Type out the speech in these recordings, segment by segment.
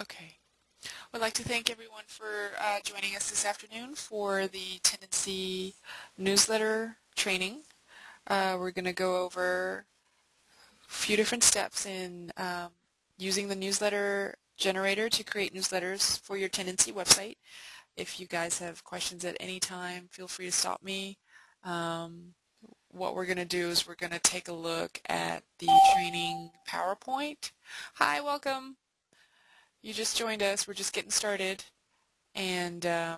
Okay. We'd like to thank everyone for uh, joining us this afternoon for the Tendenci newsletter training. Uh, we're going to go over a few different steps in um, using the newsletter generator to create newsletters for your Tendenci website. If you guys have questions at any time, feel free to stop me. Um, what we're going to do is we're going to take a look at the training PowerPoint. Hi, welcome. You just joined us. We're just getting started. And um,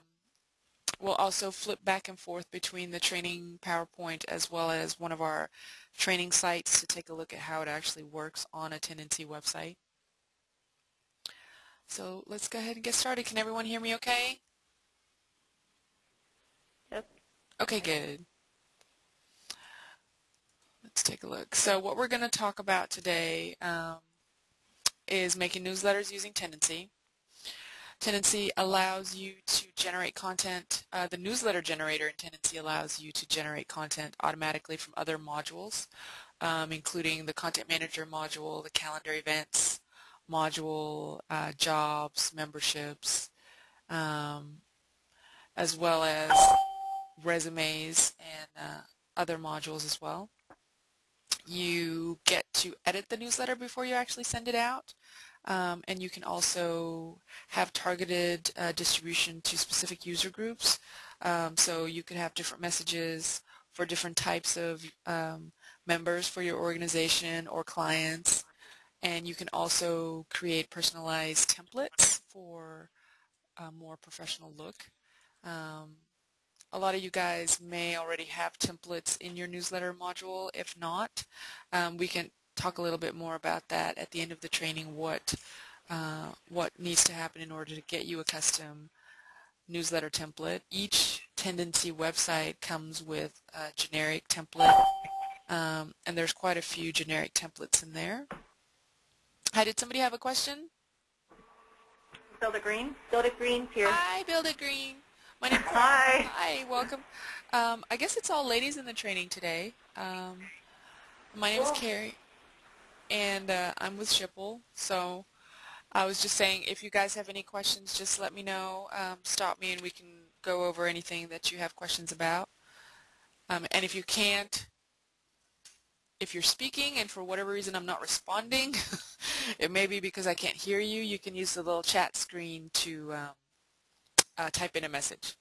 we'll also flip back and forth between the training PowerPoint as well as one of our training sites to take a look at how it actually works on a Tendenci website. So let's go ahead and get started. Can everyone hear me okay? Yep. Okay, good. Let's take a look. So what we're going to talk about today um, is making newsletters using Tendenci. Tendenci allows you to generate content. Uh, the newsletter generator in Tendenci allows you to generate content automatically from other modules, um, including the Content Manager module, the Calendar Events module, uh, Jobs, Memberships, um, as well as resumes and uh, other modules as well. You get to edit the newsletter before you actually send it out. Um, and you can also have targeted uh, distribution to specific user groups. Um, so you could have different messages for different types of um, members for your organization or clients. And you can also create personalized templates for a more professional look. A lot of you guys may already have templates in your newsletter module. If not, um, we can talk a little bit more about that at the end of the training, what, uh, what needs to happen in order to get you a custom newsletter template. Each Tendenci website comes with a generic template, um, and there's quite a few generic templates in there. Hi, did somebody have a question? Build a Green. Build a Green here. Hi, Build a Green. My name's Hi. Hi, welcome. Um, I guess it's all ladies in the training today. Um, my name is Carrie, and uh, I'm with Schipul. So I was just saying, if you guys have any questions, just let me know. Um, stop me, and we can go over anything that you have questions about. Um, and if you can't, if you're speaking and for whatever reason I'm not responding, it may be because I can't hear you, you can use the little chat screen to um, uh, type in a message.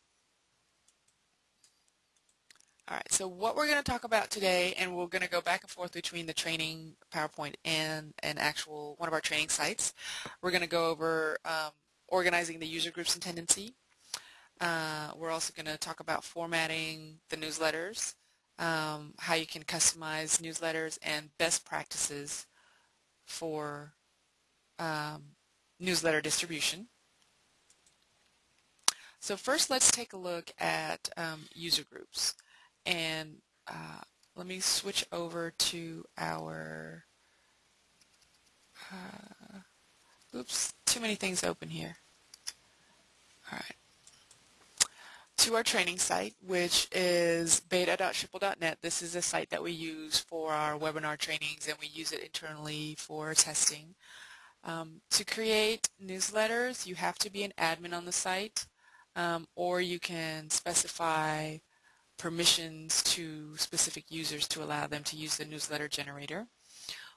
All right, so what we're going to talk about today, and we're going to go back and forth between the training PowerPoint and an actual one of our training sites. We're going to go over um, organizing the user groups and Tendenci. Uh, we're also going to talk about formatting the newsletters, um, how you can customize newsletters, and best practices for um, newsletter distribution. So first let's take a look at um, user groups. And uh, let me switch over to our, uh, oops, too many things open here. All right. To our training site, which is beta.schipul.net. This is a site that we use for our webinar trainings and we use it internally for testing. Um, to create newsletters, you have to be an admin on the site um, or you can specify permissions to specific users to allow them to use the newsletter generator.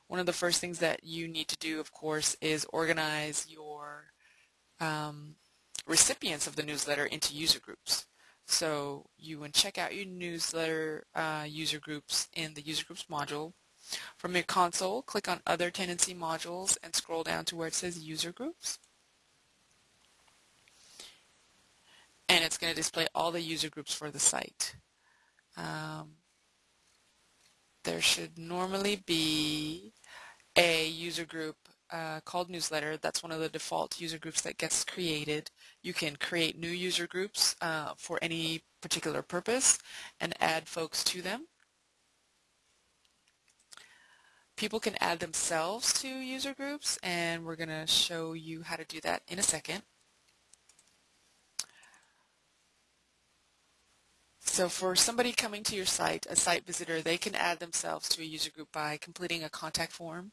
One of the first things that you need to do, of course, is organize your um, recipients of the newsletter into user groups. So you would check out your newsletter uh, user groups in the user groups module. From your console, click on other Tendenci modules and scroll down to where it says user groups. And it's going to display all the user groups for the site. Um, there should normally be a user group uh, called newsletter. That's one of the default user groups that gets created. You can create new user groups uh, for any particular purpose and add folks to them. People can add themselves to user groups and we're going to show you how to do that in a second. So for somebody coming to your site, a site visitor, they can add themselves to a user group by completing a contact form.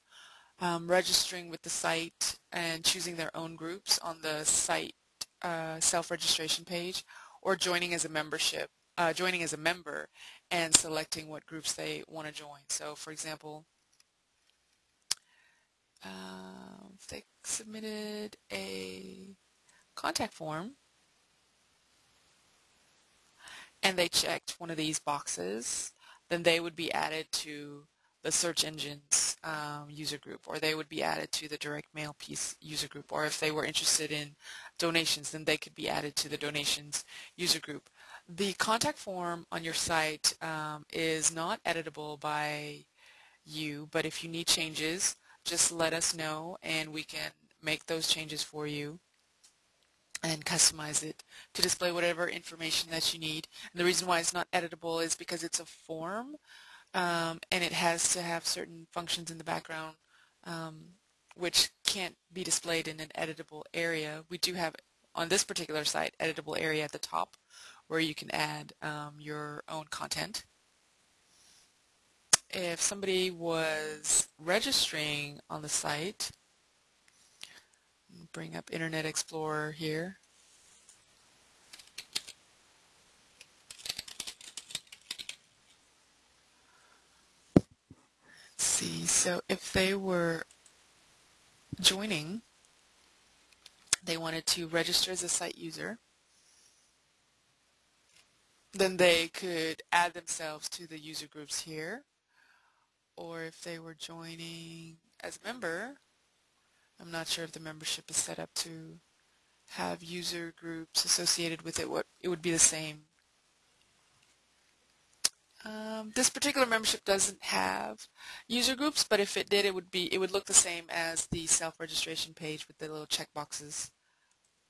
um, registering with the site and choosing their own groups on the site uh, self-registration page or joining as a membership, uh, joining as a member and selecting what groups they want to join. So for example, uh, they submitted a contact form and they checked one of these boxes, then they would be added to the search engines um, user group or they would be added to the direct mail piece user group or if they were interested in donations then they could be added to the donations user group. The contact form on your site um, is not editable by you but if you need changes just let us know and we can make those changes for you and customize it to display whatever information that you need. And the reason why it's not editable is because it's a form um, and it has to have certain functions in the background um, which can't be displayed in an editable area. We do have on this particular site editable area at the top where you can add um, your own content. If somebody was registering on the site, bring up Internet Explorer here. see, so if they were joining, they wanted to register as a site user, then they could add themselves to the user groups here. Or if they were joining as a member, I'm not sure if the membership is set up to have user groups associated with it. What It would be the same um, this particular membership doesn't have user groups, but if it did, it would be it would look the same as the self-registration page with the little check boxes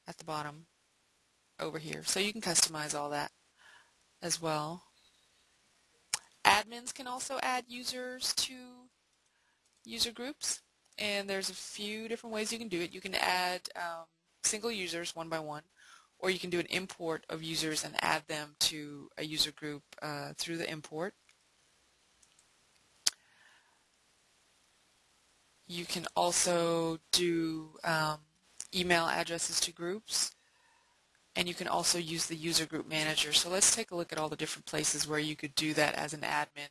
at the bottom over here. So you can customize all that as well. Admins can also add users to user groups, and there's a few different ways you can do it. You can add um, single users one by one, or you can do an import of users and add them to a user group uh, through the import. You can also do um, email addresses to groups and you can also use the user group manager. So let's take a look at all the different places where you could do that as an admin.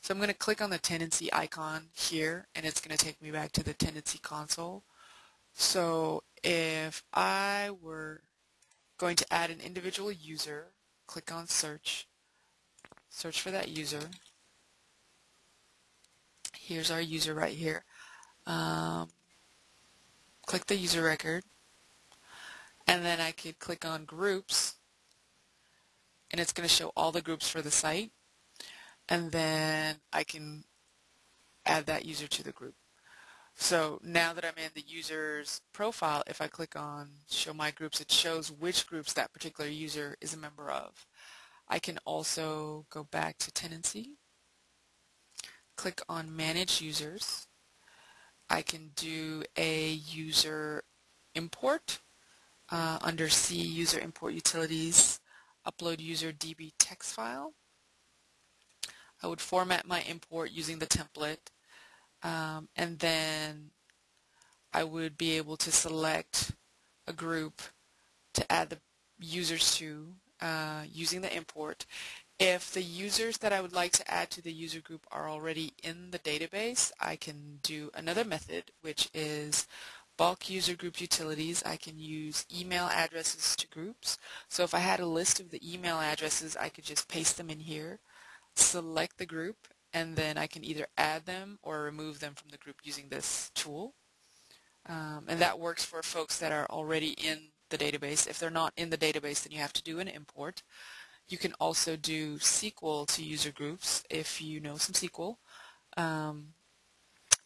So I'm going to click on the tendenci icon here and it's going to take me back to the tendenci console. So if I were going to add an individual user, click on search, search for that user. Here's our user right here. Um, click the user record and then I could click on groups and it's going to show all the groups for the site and then I can add that user to the group. So now that I'm in the user's profile, if I click on show my groups, it shows which groups that particular user is a member of. I can also go back to Tendenci, click on manage users. I can do a user import uh, under C user import utilities, upload user DB text file. I would format my import using the template um, and then I would be able to select a group to add the users to uh, using the import. If the users that I would like to add to the user group are already in the database, I can do another method, which is bulk user group utilities. I can use email addresses to groups. So if I had a list of the email addresses, I could just paste them in here, select the group, and then I can either add them or remove them from the group using this tool. Um, and that works for folks that are already in the database. If they're not in the database, then you have to do an import. You can also do SQL to user groups if you know some SQL. Um,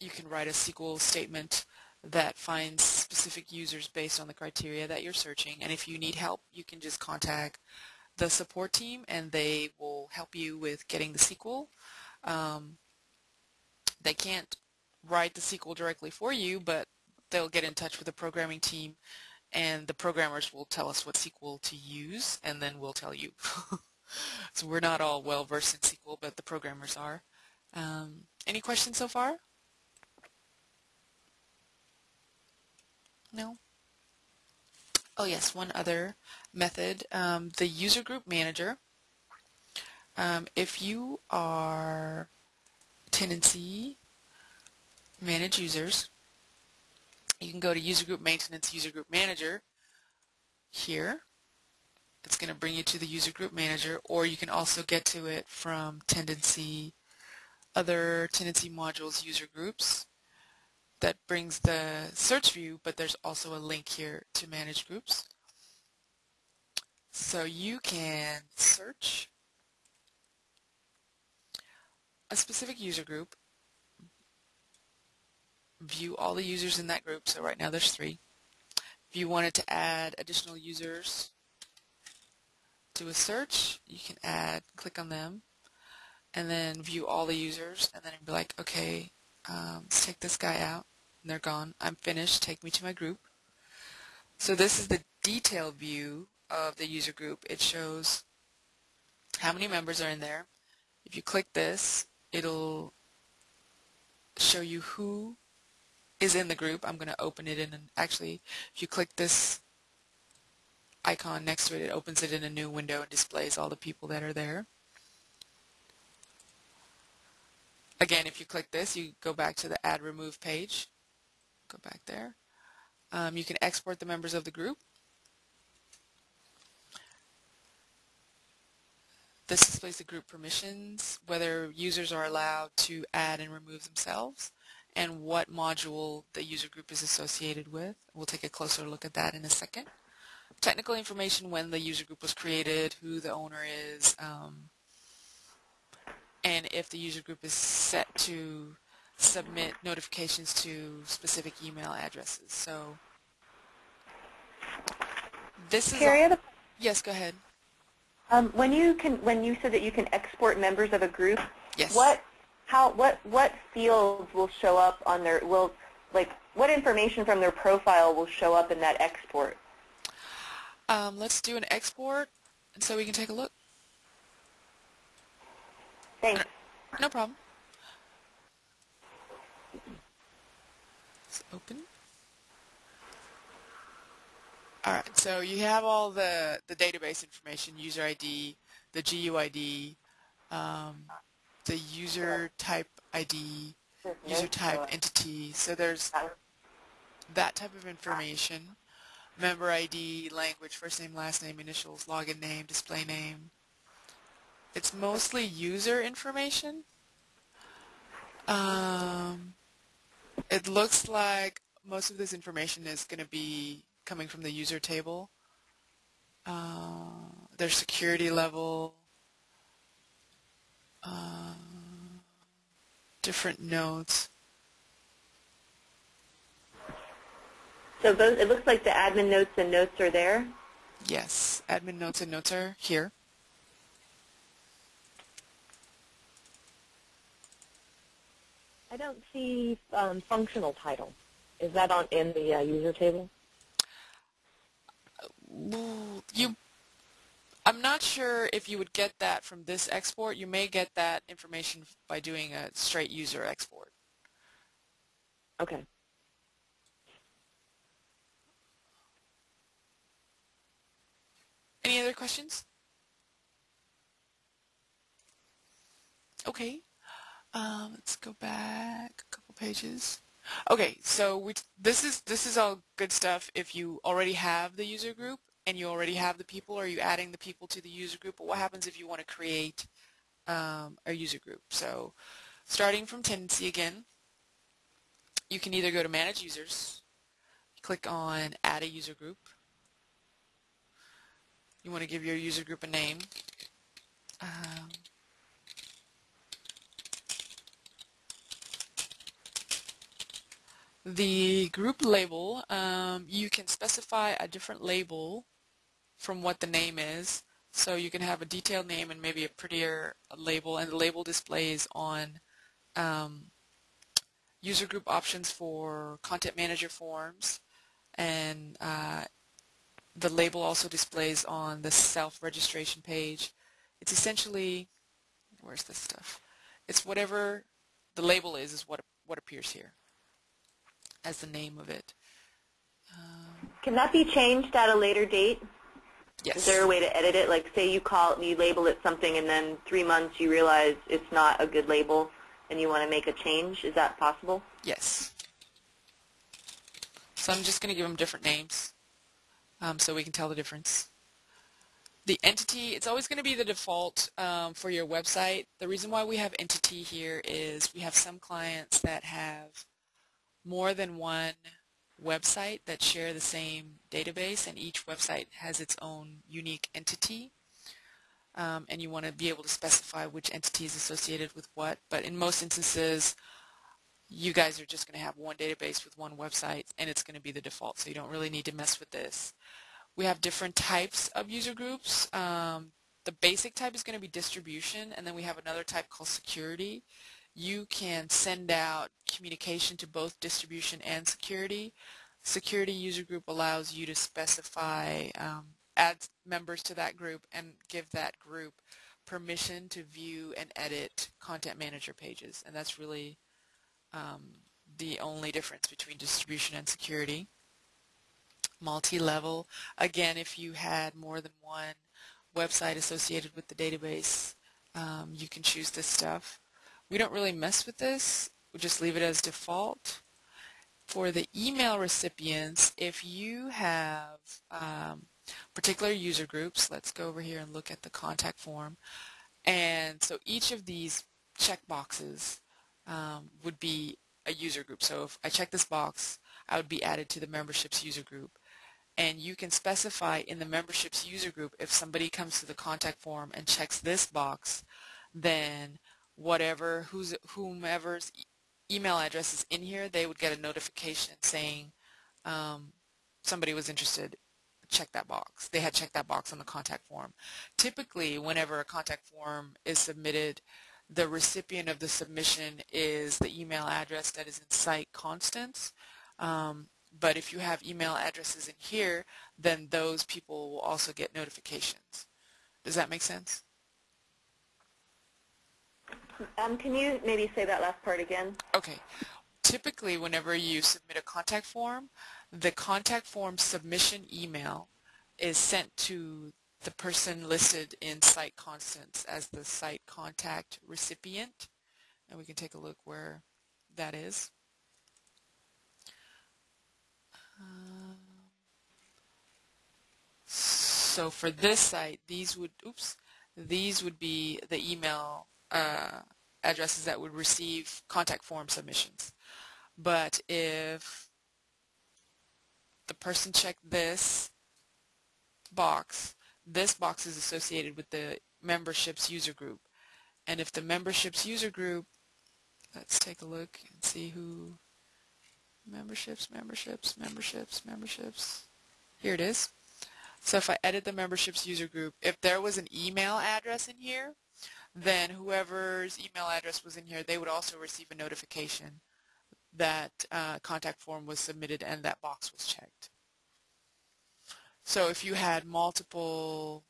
you can write a SQL statement that finds specific users based on the criteria that you're searching. And if you need help, you can just contact the support team and they will help you with getting the SQL um, they can't write the SQL directly for you, but they'll get in touch with the programming team and the programmers will tell us what SQL to use and then we'll tell you. so we're not all well versed in SQL, but the programmers are. Um, any questions so far? No? Oh yes, one other method, um, the user group manager. Um, if you are Tendenci manage users, you can go to user group maintenance, user group manager here. It's going to bring you to the user group manager or you can also get to it from Tendenci, other Tendenci modules user groups that brings the search view, but there's also a link here to manage groups. So you can search a specific user group, view all the users in that group, so right now there's three. If you wanted to add additional users to a search, you can add, click on them, and then view all the users, and then it'd be like, okay, um, let's take this guy out they're gone. I'm finished. Take me to my group. So this is the detailed view of the user group. It shows how many members are in there. If you click this, it'll show you who is in the group. I'm going to open it in an, actually, if you click this icon next to it, it opens it in a new window and displays all the people that are there. Again, if you click this, you go back to the add remove page go back there. Um, you can export the members of the group. This displays the group permissions, whether users are allowed to add and remove themselves, and what module the user group is associated with. We'll take a closer look at that in a second. Technical information when the user group was created, who the owner is, um, and if the user group is set to submit notifications to specific email addresses. So this is Carrie, a, yes, go ahead. Um, when you can, when you said that you can export members of a group, yes. what, how, what, what fields will show up on their, will, like, what information from their profile will show up in that export? Um, let's do an export, so we can take a look. Thanks. No problem. Open. All right, so you have all the, the database information, user ID, the GUID, um, the user type ID, user type entity. So there's that type of information. Member ID, language, first name, last name, initials, login name, display name. It's mostly user information. Um, it looks like most of this information is going to be coming from the user table. Uh, their security level, uh, different notes. So those, it looks like the admin notes and notes are there? Yes, admin notes and notes are here. I don't see um, functional title. Is that on in the uh, user table? You, I'm not sure if you would get that from this export. You may get that information by doing a straight user export. Okay. Any other questions? Okay. Um, let's go back a couple pages. Okay, so we, this is this is all good stuff if you already have the user group and you already have the people or you adding the people to the user group. But what happens if you want to create um, a user group? So starting from Tendenci again, you can either go to manage users, click on add a user group. You want to give your user group a name. Um, The group label, um, you can specify a different label from what the name is. So you can have a detailed name and maybe a prettier label, and the label displays on um, user group options for content manager forms, and uh, the label also displays on the self-registration page. It's essentially, where's this stuff? It's whatever the label is, is what, what appears here as the name of it. Uh, Can that be changed at a later date? Yes. Is there a way to edit it? Like, say you call, you label it something, and then three months you realize it's not a good label, and you want to make a change. Is that possible? Yes. So I'm just going to give them different names um, so we can tell the difference. The entity, it's always going to be the default um, for your website. The reason why we have entity here is we have some clients that have more than one website that share the same database and each website has its own unique entity. Um, and you want to be able to specify which entity is associated with what. But in most instances, you guys are just going to have one database with one website and it's going to be the default so you don't really need to mess with this. We have different types of user groups. Um, the basic type is going to be distribution and then we have another type called security. You can send out communication to both distribution and security. Security user group allows you to specify, um, add members to that group and give that group permission to view and edit content manager pages and that's really um, the only difference between distribution and security. Multi-level, again, if you had more than one website associated with the database, um, you can choose this stuff. We don't really mess with this. We just leave it as default. For the email recipients, if you have um, particular user groups, let's go over here and look at the contact form. And so each of these checkboxes um, would be a user group. So if I check this box, I would be added to the memberships user group. And you can specify in the memberships user group if somebody comes to the contact form and checks this box, then whatever, who's, whomever's email address is in here, they would get a notification saying um, somebody was interested check that box. They had checked that box on the contact form. Typically, whenever a contact form is submitted, the recipient of the submission is the email address that is in site constants. Um, but if you have email addresses in here, then those people will also get notifications. Does that make sense? Um, can you maybe say that last part again? Okay. Typically, whenever you submit a contact form, the contact form submission email is sent to the person listed in site constants as the site contact recipient. And we can take a look where that is. Um, so for this site, these would, oops, these would be the email uh, addresses that would receive contact form submissions. But if the person checked this box, this box is associated with the memberships user group. And if the memberships user group, let's take a look and see who, memberships, memberships, memberships, memberships, here it is. So if I edit the memberships user group, if there was an email address in here, then whoever's email address was in here, they would also receive a notification that uh, contact form was submitted and that box was checked. So if you had multiple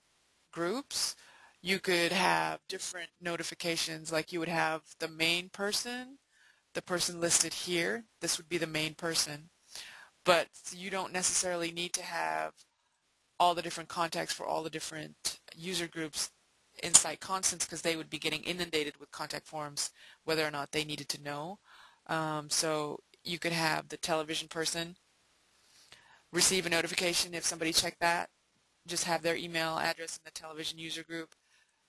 groups, you could have different notifications. Like you would have the main person, the person listed here, this would be the main person, but you don't necessarily need to have all the different contacts for all the different user groups in site constants because they would be getting inundated with contact forms whether or not they needed to know. Um, so you could have the television person receive a notification if somebody checked that, just have their email address in the television user group.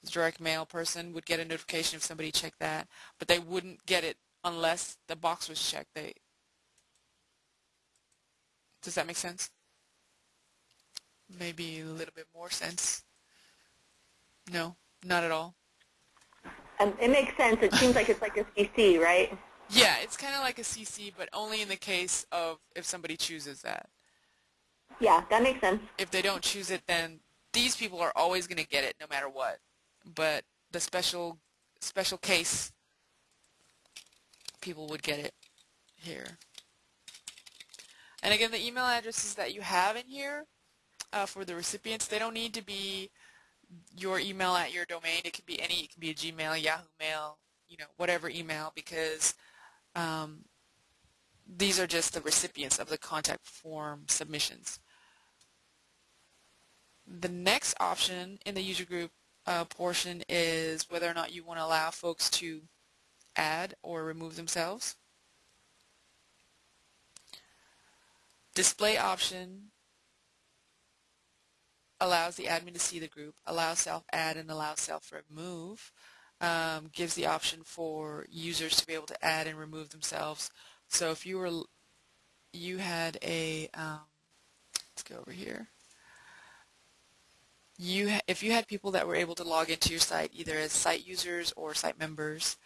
The direct mail person would get a notification if somebody checked that, but they wouldn't get it unless the box was checked. They Does that make sense? Maybe a little bit more sense. No, not at all. Um, it makes sense. It seems like it's like a CC, right? Yeah, it's kind of like a CC, but only in the case of if somebody chooses that. Yeah, that makes sense. If they don't choose it, then these people are always going to get it no matter what. But the special special case people would get it here. And again, the email addresses that you have in here uh, for the recipients, they don't need to be your email at your domain. It can be any, it can be a Gmail, Yahoo Mail, you know, whatever email because um, these are just the recipients of the contact form submissions. The next option in the user group uh, portion is whether or not you want to allow folks to add or remove themselves. Display option allows the admin to see the group, allows self-add and allows self-remove, um, gives the option for users to be able to add and remove themselves. So if you were, you had a, um, let's go over here. You, if you had people that were able to log into your site either as site users or site members,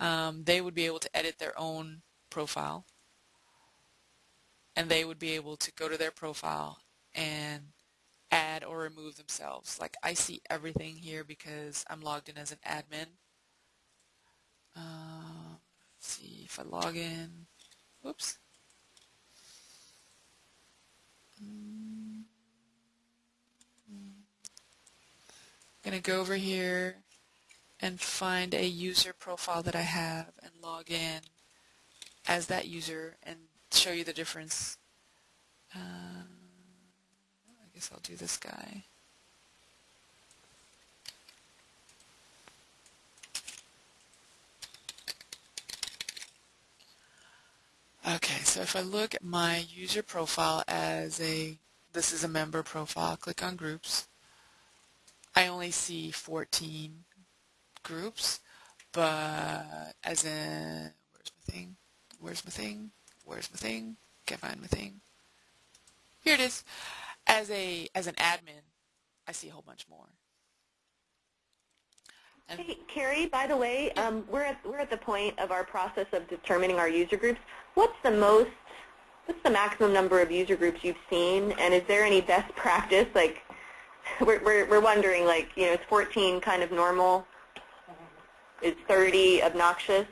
um, they would be able to edit their own profile and they would be able to go to their profile and add or remove themselves. Like I see everything here because I'm logged in as an admin. Uh, let's see if I log in. Whoops. I'm going to go over here and find a user profile that I have and log in as that user and show you the difference. I guess I'll do this guy. Okay, so if I look at my user profile as a, this is a member profile, click on groups, I only see 14 groups, but as in, where's my thing? Where's my thing? Where's my thing? Can't find my thing. Here it is. As a as an admin, I see a whole bunch more. And hey, Carrie, by the way, um, we're at we're at the point of our process of determining our user groups. What's the most what's the maximum number of user groups you've seen, and is there any best practice? Like, we're we're, we're wondering, like, you know, is 14 kind of normal? Is 30 obnoxious?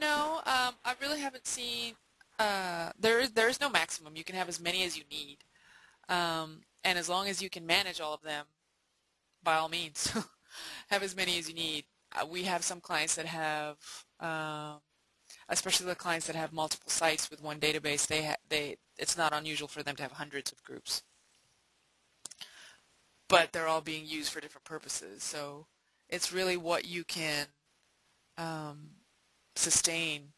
No, um, I really haven't seen uh, there is there is no maximum. You can have as many as you need, um, and as long as you can manage all of them, by all means, have as many as you need. Uh, we have some clients that have, um, especially the clients that have multiple sites with one database. They ha- they it's not unusual for them to have hundreds of groups, but they're all being used for different purposes. So it's really what you can um, sustain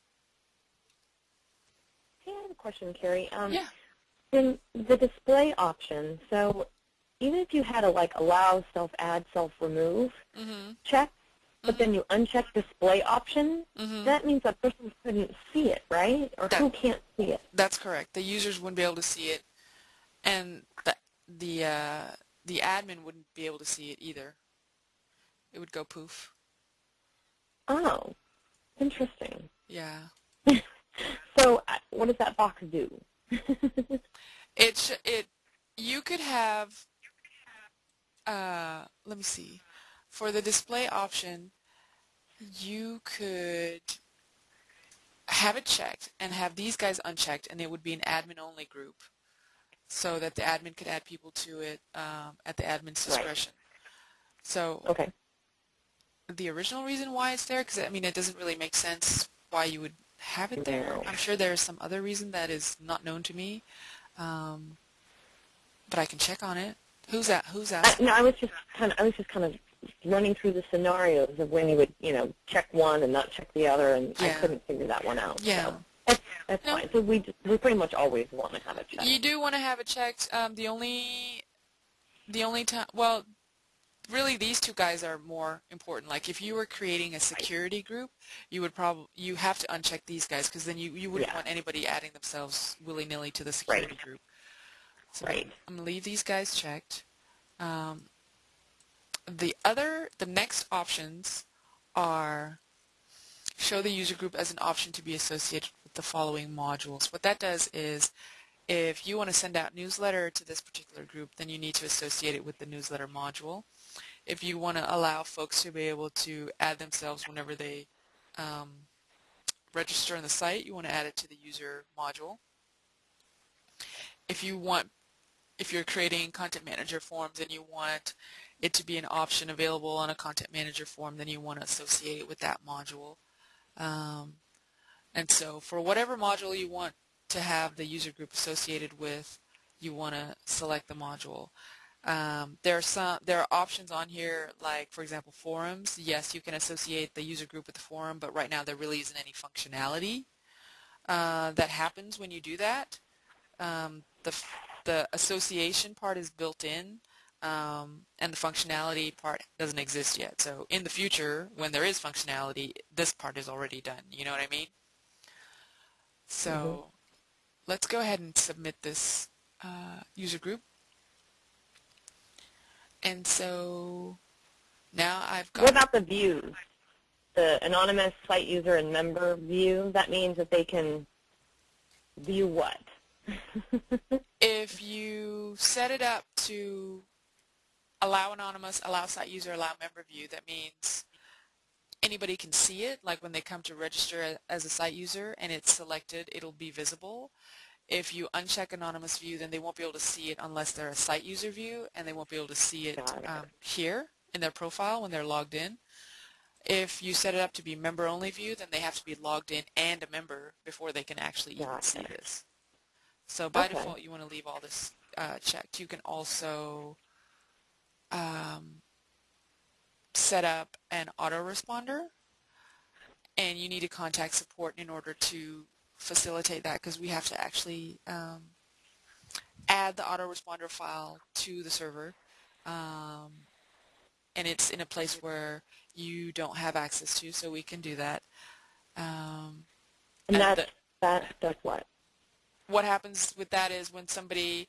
I have a question, Carrie. Um, yeah. In the display option, so even if you had a like allow self-add, self-remove mm-hmm. check, but mm-hmm. then you uncheck display option, mm-hmm. that means that person couldn't see it, right? Or that, who can't see it? That's correct. The users wouldn't be able to see it, and the the uh, the admin wouldn't be able to see it either. It would go poof. Oh, interesting. Yeah. So uh, what does that box do? It it you could have uh, let me see for the display option you could have it checked and have these guys unchecked and it would be an admin only group so that the admin could add people to it um, at the admin's discretion. Right. So okay. the original reason why it's there, because I mean it doesn't really make sense why you would have it there. I'm sure there's some other reason that is not known to me, um, but I can check on it. Who's that? Who's that? no, I was just kind of I was just kind of running through the scenarios of when you would you know check one and not check the other, and yeah. I couldn't figure that one out. Yeah. So. That's, that's no. fine. So we just, we pretty much always want to have it checked. You do want to have it checked. Um, the only the only time well really these two guys are more important. Like if you were creating a security group, you would probably you have to uncheck these guys because then you you wouldn't yeah. want anybody adding themselves willy nilly to the security right. group. So right. I'm gonna leave these guys checked. Um, the other the next options are show the user group as an option to be associated with the following modules. What that does is if you want to send out newsletter to this particular group, then you need to associate it with the newsletter module if you want to allow folks to be able to add themselves whenever they um, register on the site, you want to add it to the user module. If you want, if you're creating content manager forms and you want it to be an option available on a content manager form, then you want to associate it with that module. Um, and so for whatever module you want to have the user group associated with, you want to select the module. Um, there are some there are options on here like for example forums. Yes, you can associate the user group with the forum, but right now there really isn't any functionality uh, that happens when you do that. Um, the the association part is built in, um, and the functionality part doesn't exist yet. So in the future, when there is functionality, this part is already done. You know what I mean? So mm -hmm. let's go ahead and submit this uh, user group. And so now I've got... What about the views? The anonymous site user and member view, that means that they can view what? if you set it up to allow anonymous, allow site user, allow member view, that means anybody can see it, like when they come to register as a site user and it's selected, it'll be visible. If you uncheck anonymous view, then they won't be able to see it unless they're a site user view, and they won't be able to see it um, here in their profile when they're logged in. If you set it up to be member-only view, then they have to be logged in and a member before they can actually even see this. So by okay. default, you want to leave all this uh, checked. You can also um, set up an autoresponder, and you need to contact support in order to facilitate that because we have to actually um, add the autoresponder file to the server um, and it's in a place where you don't have access to so we can do that. Um, and, and that, that does what? What happens with that is when somebody,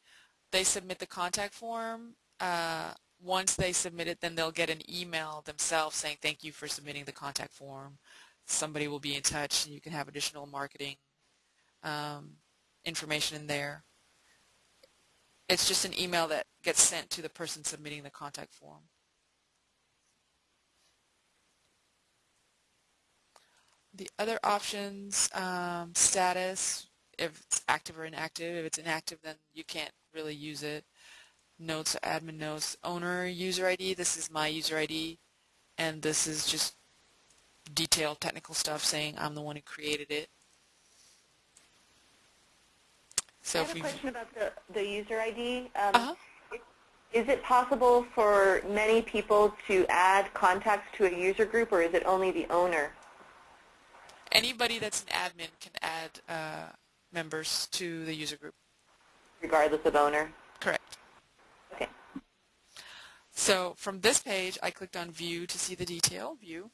they submit the contact form, uh, once they submit it, then they'll get an email themselves saying thank you for submitting the contact form. Somebody will be in touch and you can have additional marketing um, information in there. It's just an email that gets sent to the person submitting the contact form. The other options, um, status, if it's active or inactive. If it's inactive, then you can't really use it. Notes, admin notes, owner user ID. This is my user ID, and this is just detailed technical stuff saying I'm the one who created it. So I have a question about the, the user ID. Um, uh-huh. Is it possible for many people to add contacts to a user group, or is it only the owner? Anybody that's an admin can add uh, members to the user group. Regardless of owner? Correct. Okay. So from this page, I clicked on View to see the detail, View.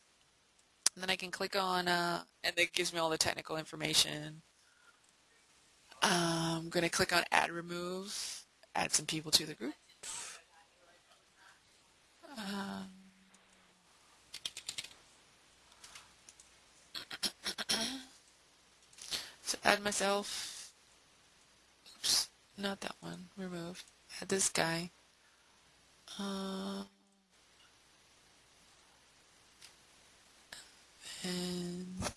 And then I can click on, uh, and it gives me all the technical information I'm going to click on Add Remove, add some people to the group. Um, so add myself. Oops, not that one. Remove. Add this guy. Uh, and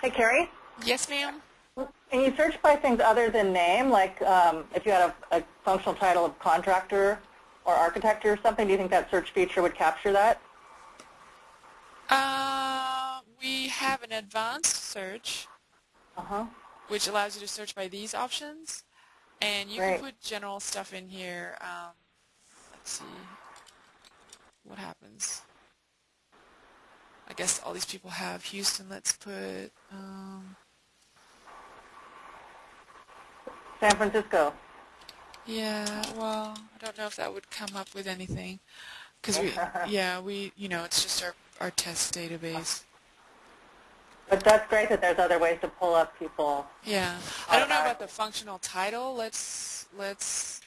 Hey, Carrie? Yes, ma'am. Can you search by things other than name? Like um, if you had a, a, functional title of contractor or architect or something, do you think that search feature would capture that? Uh, we have an advanced search, uh-huh. which allows you to search by these options. And you can put general stuff in here. Um, let's see what happens. I guess all these people have Houston. Let's put um, San Francisco. Yeah, well, I don't know if that would come up with anything, because we, yeah, we, you know, it's just our our test database. But that's great that there's other ways to pull up people. Yeah, I don't know about the functional title. Let's let's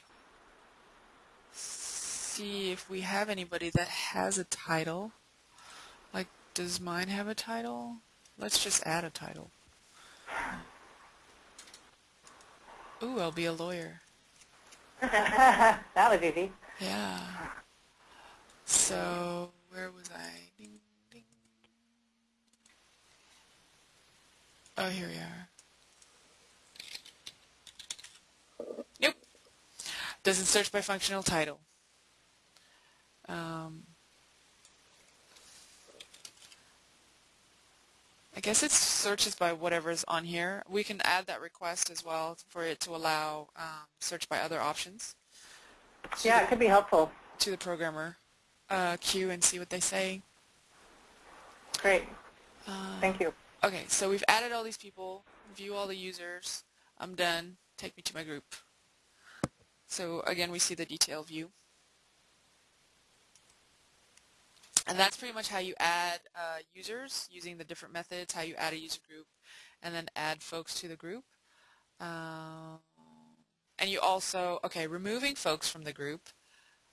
see if we have anybody that has a title. Like does mine have a title? Let's just add a title. Ooh, I'll be a lawyer. that was easy. Yeah. So, where was I? Ding, Oh, here we are. Nope. Doesn't search by functional title. Um, I guess it searches by whatever's on here. We can add that request as well for it to allow um, search by other options. Yeah, it could be helpful. To the programmer uh, queue and see what they say. Great. Uh, Thank you. Okay, so we've added all these people, view all the users. I'm done. Take me to my group. So again, we see the detail view. And that's pretty much how you add uh, users using the different methods, how you add a user group, and then add folks to the group. Um, and you also, okay, removing folks from the group,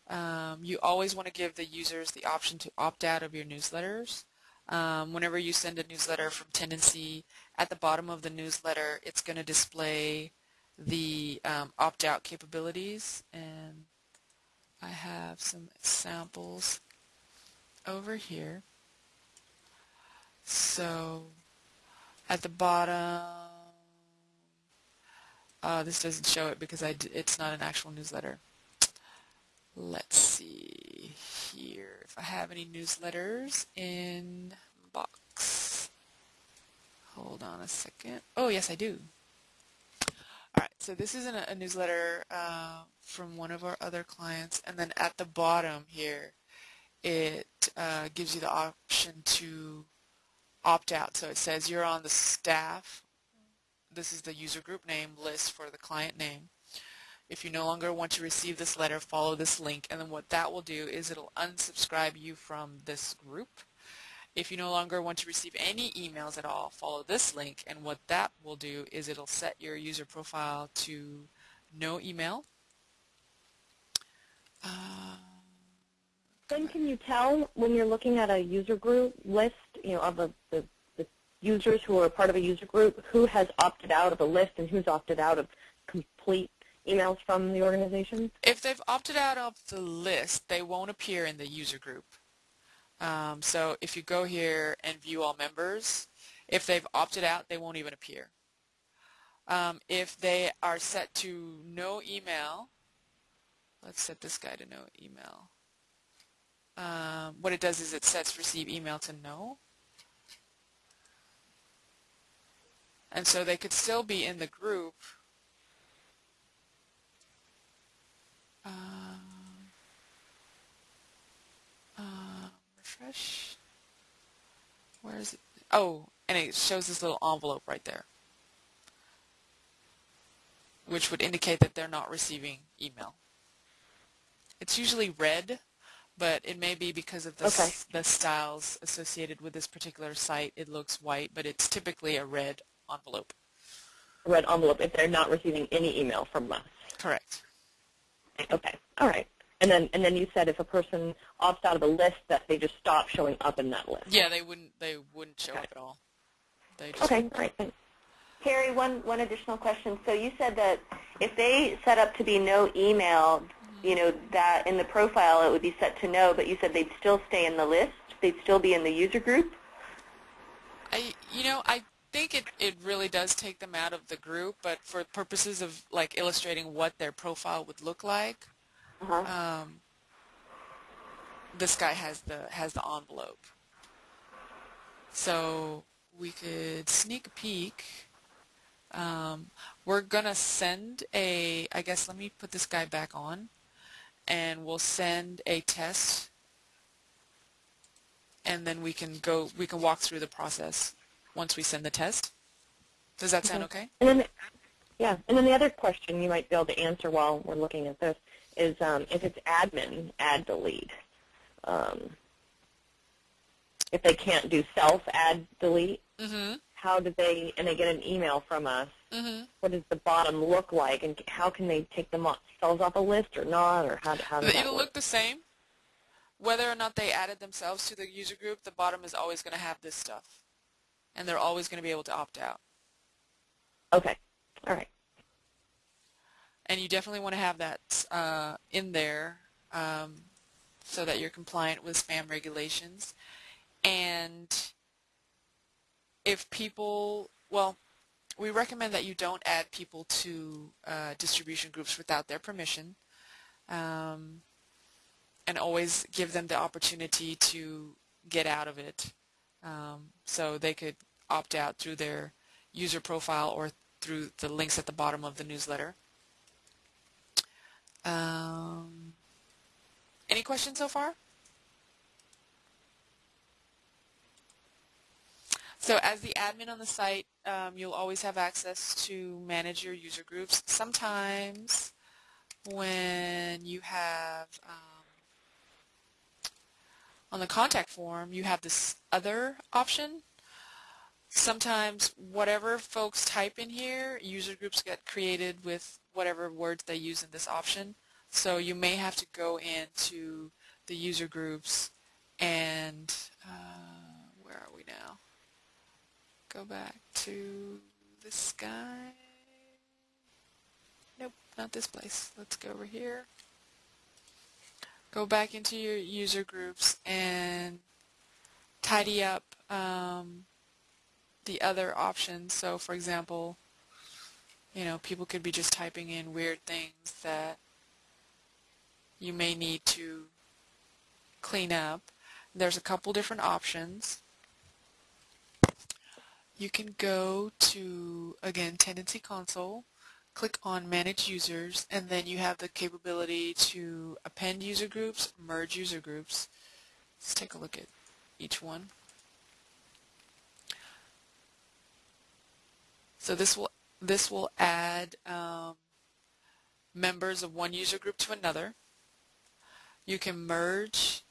um, you always want to give the users the option to opt out of your newsletters. Um, whenever you send a newsletter from Tendenci, at the bottom of the newsletter, it's going to display the um, opt-out capabilities. And I have some samples over here. So at the bottom, uh, this doesn't show it because it's not an actual newsletter. Let's see here if I have any newsletters in box. Hold on a second. Oh, yes, I do. All right, so this is a, a newsletter uh, from one of our other clients, and then at the bottom here, it uh, gives you the option to opt out. So it says you're on the staff. This is the user group name list for the client name. If you no longer want to receive this letter, follow this link. And then what that will do is it'll unsubscribe you from this group. If you no longer want to receive any emails at all, follow this link. And what that will do is it'll set your user profile to no email. Uh, then can you tell when you're looking at a user group list, you know, of the, the, the users who are part of a user group, who has opted out of a list and who's opted out of complete emails from the organization? If they've opted out of the list, they won't appear in the user group. Um, so if you go here and view all members, if they've opted out, they won't even appear. Um, if they are set to no email, let's set this guy to no email. Um, what it does is it sets receive email to no. And so they could still be in the group Um, um, refresh. Where is it? Oh, and it shows this little envelope right there, which would indicate that they're not receiving email. It's usually red, but it may be because of the, okay. the styles associated with this particular site. It looks white, but it's typically a red envelope. A red envelope if they're not receiving any email from us. Correct. Okay. All right. And then and then you said if a person opts out of a list that they just stop showing up in that list. Yeah, they wouldn't they wouldn't show okay. up at all. They just okay. great. Thanks. Carrie, one one additional question. So you said that if they set up to be no email, you know that in the profile it would be set to no, but you said they'd still stay in the list. They'd still be in the user group. I you know I think it, it really does take them out of the group, but for purposes of like illustrating what their profile would look like, uh-huh. um, this guy has the has the envelope. So we could sneak a peek. Um, we're gonna send a. I guess let me put this guy back on, and we'll send a test, and then we can go. We can walk through the process once we send the test. Does that sound okay? And then, yeah. And then the other question you might be able to answer while we're looking at this is um, if it's admin, add delete. Um, if they can't do self add delete, mm-hmm. how do they, and they get an email from us, mm-hmm. what does the bottom look like, and how can they take themselves off a list or not, or how, how does It'll look the same. Whether or not they added themselves to the user group, the bottom is always going to have this stuff. And they're always going to be able to opt out. Okay. All right. And you definitely want to have that uh, in there um, so that you're compliant with spam regulations. And if people, well, we recommend that you don't add people to uh, distribution groups without their permission. Um, and always give them the opportunity to get out of it. Um, so they could opt out through their user profile or through the links at the bottom of the newsletter. Um, any questions so far? So as the admin on the site, um, you'll always have access to manage your user groups. Sometimes when you have um, on the contact form, you have this other option. Sometimes whatever folks type in here, user groups get created with whatever words they use in this option. So you may have to go into the user groups and uh, where are we now? Go back to this guy. Nope, not this place. Let's go over here. Go back into your user groups and tidy up um, the other options. So for example, you know, people could be just typing in weird things that you may need to clean up. There's a couple different options. You can go to, again, Tendenci Console, click on Manage Users, and then you have the capability to append user groups, merge user groups. Let's take a look at each one. So this will this will add um, members of one user group to another. You can merge,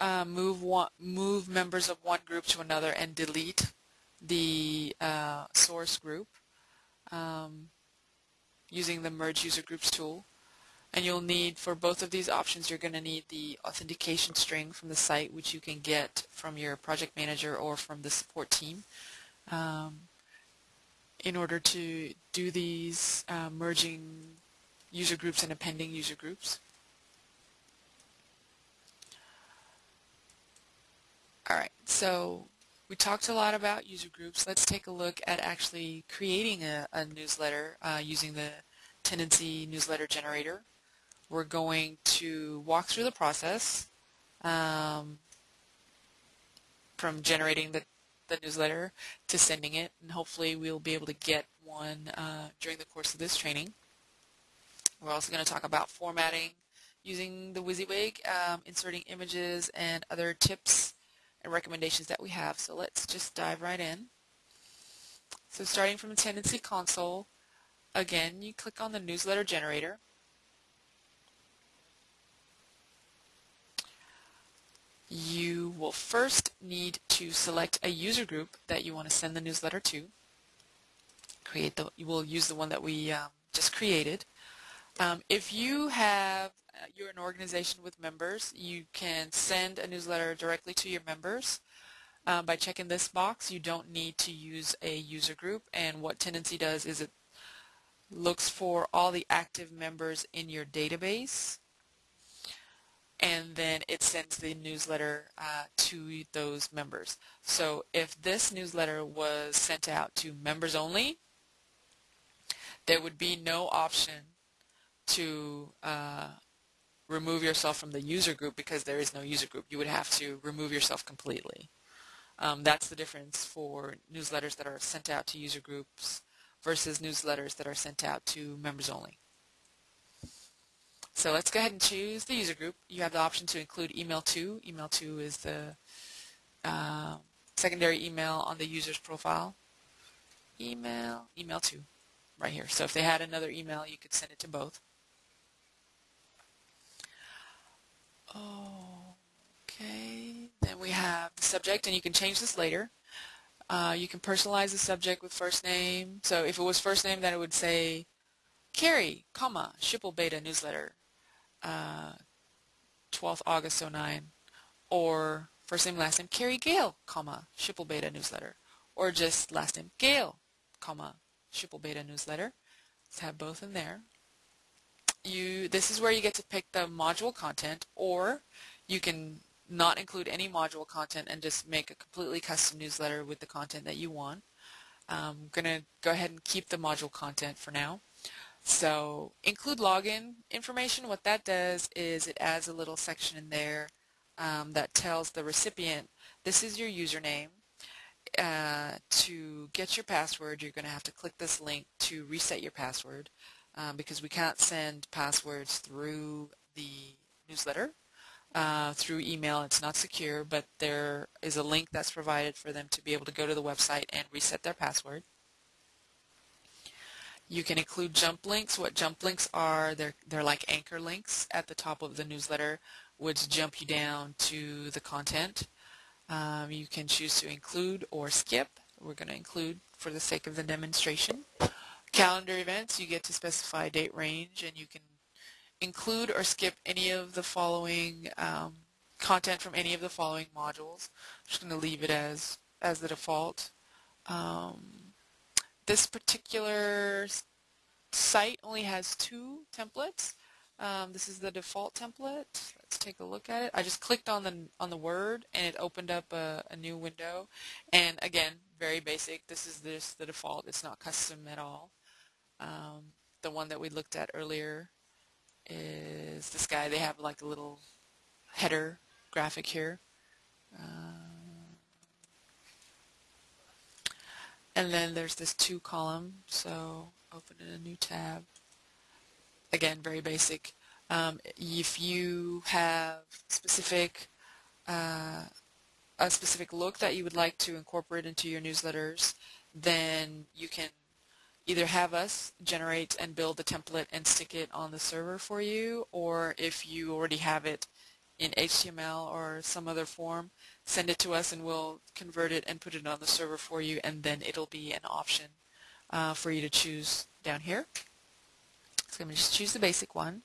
uh, move one, move members of one group to another, and delete the uh, source group um, using the Merge User Groups tool. And you'll need, for both of these options, you're going to need the authentication string from the site, which you can get from your project manager or from the support team. Um, in order to do these uh, merging user groups and appending user groups. All right, so we talked a lot about user groups. Let's take a look at actually creating a, a newsletter uh, using the Tendenci newsletter generator. We're going to walk through the process um, from generating the, the newsletter to sending it, and hopefully we'll be able to get one uh, during the course of this training. We're also going to talk about formatting using the WYSIWYG, um, inserting images and other tips and recommendations that we have. So let's just dive right in. So starting from the Tendenci console, again, you click on the newsletter generator. You will first need to select a user group that you want to send the newsletter to. Create the, you will use the one that we um, just created. Um, if you have uh, you're an organization with members, you can send a newsletter directly to your members. Um, by checking this box, you don't need to use a user group, and what Tendenci does is it looks for all the active members in your database, and then it sends the newsletter uh, to those members. So if this newsletter was sent out to members only, there would be no option to uh, remove yourself from the user group because there is no user group. You would have to remove yourself completely. Um, that's the difference for newsletters that are sent out to user groups versus newsletters that are sent out to members only. So let's go ahead and choose the user group. You have the option to include email to. Email to is the uh, secondary email on the user's profile. Email, email to, right here. So if they had another email, you could send it to both. Okay, then we have the subject, and you can change this later. Uh, you can personalize the subject with first name. So if it was first name, then it would say Carrie, comma, Schipul Beta newsletter, uh, 12th August 09, or first name, last name, Carrie Gale, comma, Schipul Beta newsletter, or just last name, Gale, comma, Schipul Beta newsletter. Let's have both in there you this is where you get to pick the module content or you can not include any module content and just make a completely custom newsletter with the content that you want. I'm going to go ahead and keep the module content for now. So include login information. What that does is it adds a little section in there um, that tells the recipient this is your username. Uh, to get your password, you're going to have to click this link to reset your password um, because we can't send passwords through the newsletter. Uh, through email. It's not secure, but there is a link that's provided for them to be able to go to the website and reset their password. You can include jump links. What jump links are, they're, they're like anchor links at the top of the newsletter which jump you down to the content. Um, you can choose to include or skip. We're going to include for the sake of the demonstration. Calendar events, you get to specify date range and you can include or skip any of the following um, content from any of the following modules. I'm just going to leave it as, as the default. Um, this particular site only has two templates. Um, this is the default template. Let's take a look at it. I just clicked on the on the word and it opened up a, a new window. And again, very basic. This is this the default. It's not custom at all. Um, the one that we looked at earlier is this guy. They have like a little header graphic here. Uh, and then there's this two column. So open in a new tab again, very basic. Um, if you have specific uh, a specific look that you would like to incorporate into your newsletters, then you can either have us generate and build the template and stick it on the server for you, or if you already have it in HTML or some other form, send it to us and we'll convert it and put it on the server for you, and then it'll be an option uh, for you to choose down here. So I'm going to just choose the basic one.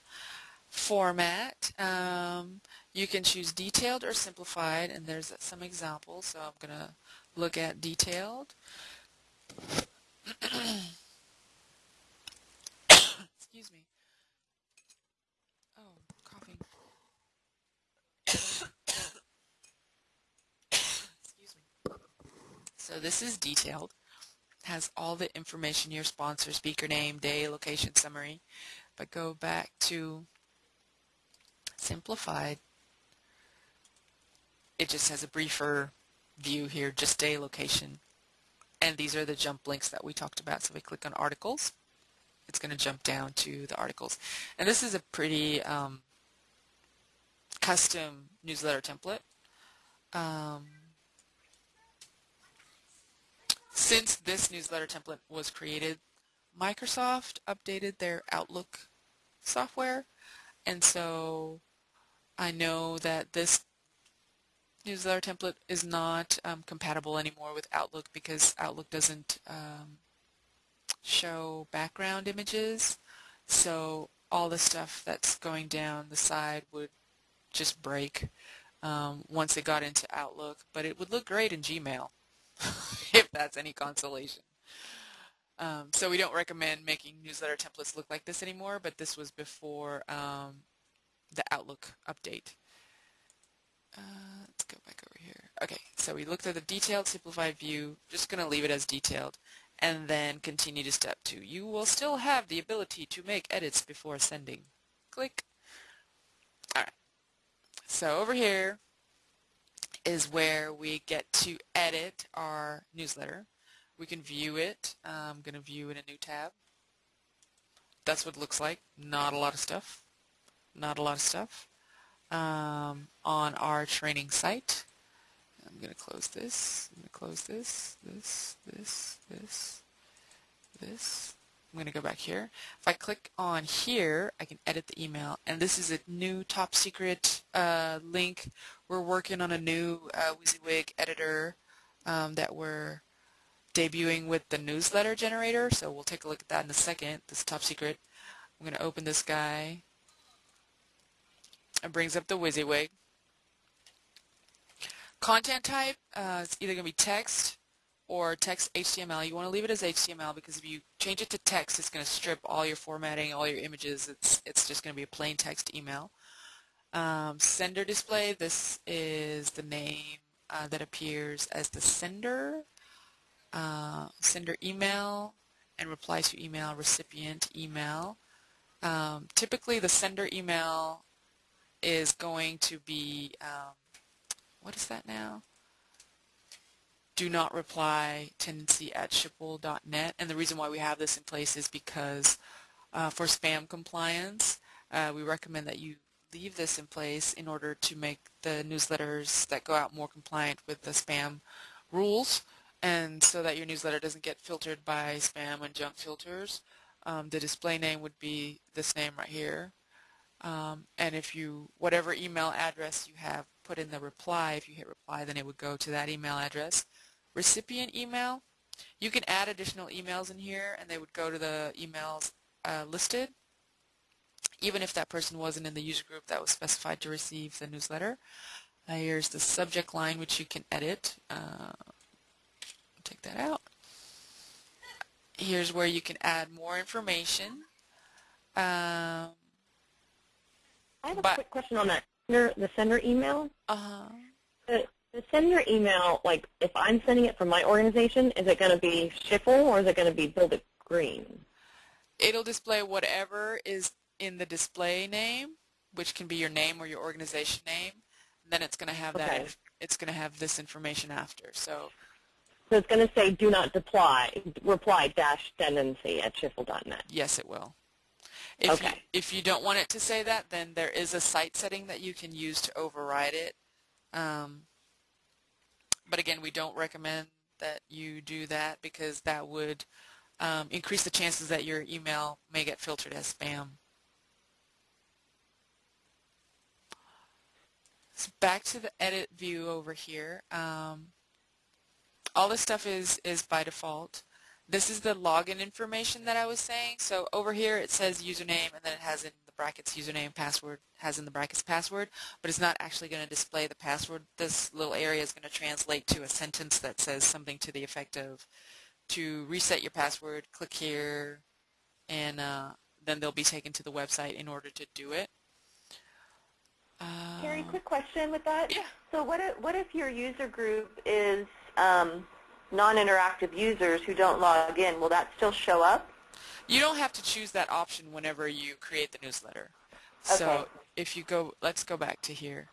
Format, um, you can choose detailed or simplified, and there's some examples. So I'm going to look at detailed. Excuse me. Oh, coughing. Excuse me. So this is detailed has all the information, your sponsor, speaker name, day, location, summary. But go back to simplified. It just has a briefer view here, just day, location. And these are the jump links that we talked about. So if we click on articles. It's going to jump down to the articles. And this is a pretty um, custom newsletter template. Um, since this newsletter template was created, Microsoft updated their Outlook software. And so I know that this newsletter template is not um, compatible anymore with Outlook because Outlook doesn't um, show background images. So all the stuff that's going down the side would just break um, once it got into Outlook but it would look great in Gmail if that's any consolation. Um, so we don't recommend making newsletter templates look like this anymore, but this was before um, the Outlook update. Uh, let's go back over here. Okay, so we looked at the detailed simplified view. Just going to leave it as detailed and then continue to step two. You will still have the ability to make edits before sending. Click. Alright, so over here is where we get to edit our newsletter. We can view it. I'm going to view in a new tab. That's what it looks like. Not a lot of stuff. Not a lot of stuff. Um, on our training site. I'm going to close this. I'm going to close this, this, this, this, this, I'm going to go back here. If I click on here, I can edit the email. And this is a new top secret uh, link. We're working on a new uh, WYSIWYG editor um, that we're debuting with the newsletter generator. So we'll take a look at that in a second. This top secret. I'm going to open this guy. It brings up the WYSIWYG. Content type, uh, it's either going to be text, or text HTML. You want to leave it as HTML because if you change it to text, it's going to strip all your formatting, all your images. It's, it's just going to be a plain text email. Um, sender display, this is the name uh, that appears as the sender. Uh, sender email, and reply to email, recipient email. Um, typically the sender email is going to be, um, what is that now? Do not reply tendenci at schipul.net. And the reason why we have this in place is because uh, for spam compliance, uh, we recommend that you leave this in place in order to make the newsletters that go out more compliant with the spam rules and so that your newsletter doesn't get filtered by spam and junk filters. Um, the display name would be this name right here. Um, and if you, whatever email address you have put in the reply, if you hit reply, then it would go to that email address. Recipient email, you can add additional emails in here and they would go to the emails uh, listed even if that person wasn't in the user group that was specified to receive the newsletter. Uh, here's the subject line which you can edit. Uh, take that out. Here's where you can add more information. Um, I have a quick question on that. Sender, the sender email. uh, The, the sender email, like if I'm sending it from my organization, is it going to be Schipul or is it going to be Build It Green? it'll display whatever is in the display name, which can be your name or your organization name. And then it's going to have that. Okay. inf- It's going to have this information after. So So it's going to say do not reply, reply dash tendenci at Schipul.net. yes, it will. If you, Okay. if you don't want it to say that, then there is a site setting that you can use to override it. Um, but again, we don't recommend that you do that because that would um, increase the chances that your email may get filtered as spam. So back to the edit view over here. Um, all this stuff is, is by default. This is the login information that I was saying. So over here it says username and then it has in the brackets username, password, has in the brackets password, but it's not actually going to display the password. This little area is going to translate to a sentence that says something to the effect of to reset your password, click here, and uh, then they'll be taken to the website in order to do it. Uh, Carrie, quick question with that. Yeah. So what if, what if your user group is um, non-interactive users who don't log in? Will that still show up? You don't have to choose that option whenever you create the newsletter. So if you go, let's go back to here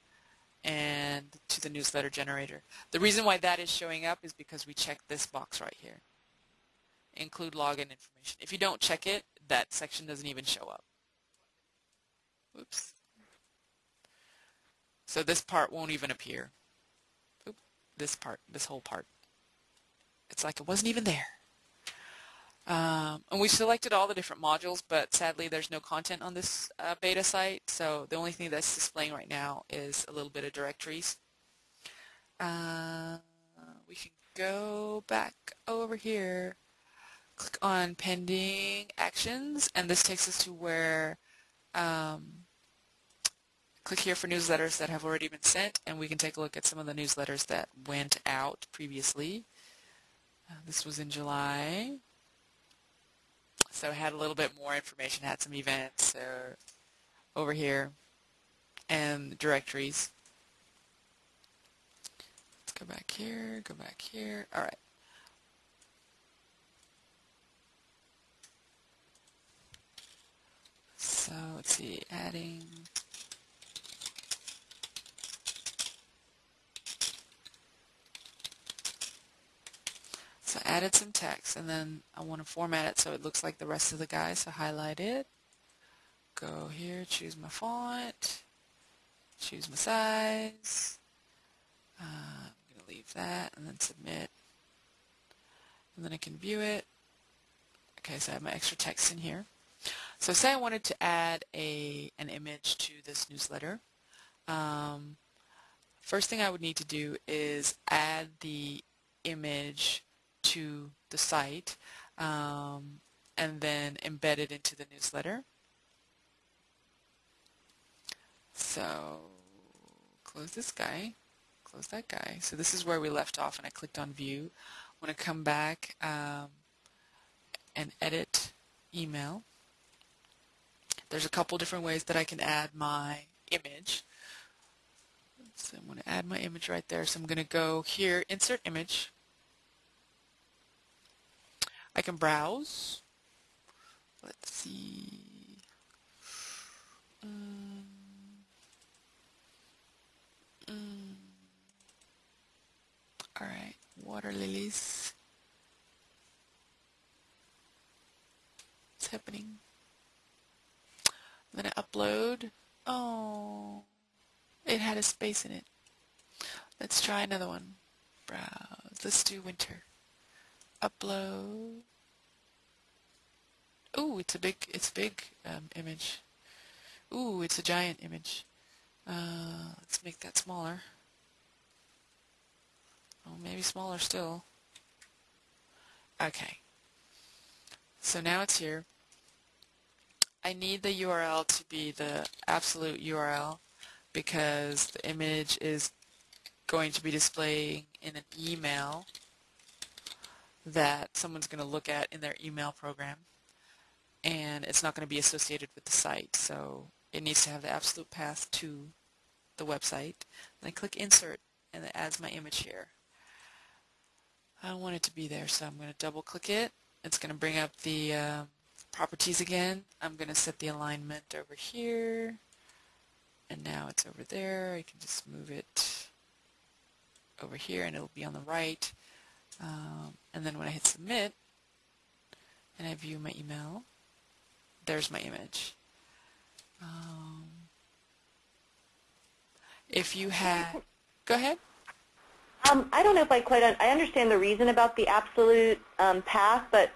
and to the newsletter generator. The reason why that is showing up is because we checked this box right here. Include login information. If you don't check it, that section doesn't even show up. Oops. So this part won't even appear. Oop. This part, this whole part. It's like it wasn't even there. Um, and we selected all the different modules, but sadly there's no content on this uh, beta site, so the only thing that's displaying right now is a little bit of directories. Uh, we can go back over here, click on pending actions, and this takes us to where, um, click here for newsletters that have already been sent, and we can take a look at some of the newsletters that went out previously. Uh, this was in July. So it had a little bit more information, had some events uh, over here and directories. Let's go back here, go back here. All right. So let's see, adding. So I added some text and then I want to format it so it looks like the rest of the guy. So highlight it, go here, choose my font, choose my size. Uh, I'm going to leave that and then submit. And then I can view it. Okay, so I have my extra text in here. So say I wanted to add a an image to this newsletter. Um, first thing I would need to do is add the image to the site um, and then embed it into the newsletter. So close this guy, close that guy. So this is where we left off and I clicked on view. I want to come back um, and edit email. There's a couple different ways that I can add my image. So I'm going to add my image right there. So I'm going to go here, insert image. I can browse. Let's see. Mm. Mm. All right, water lilies. What's happening? Going to upload. Oh, it had a space in it. Let's try another one. Browse. Let's do winter. Upload. Ooh, it's a big, it's a big um, image. Ooh, it's a giant image. Uh, let's make that smaller. Oh, maybe smaller still. Okay. So now it's here. I need the URL to be the absolute URL because the image is going to be displaying in an email that someone's going to look at in their email program and it's not going to be associated with the site so it needs to have the absolute path to the website. Then I click insert and it adds my image here. I don't want it to be there so I'm going to double click it. It's going to bring up the uh, properties again. I'm going to set the alignment over here and now it's over there. I can just move it over here and it'll be on the right. Um, and then when I hit submit and I view my email, there's my image. Um, if you had, go ahead. Um, I don't know if I quite, un I understand the reason about the absolute um, path, but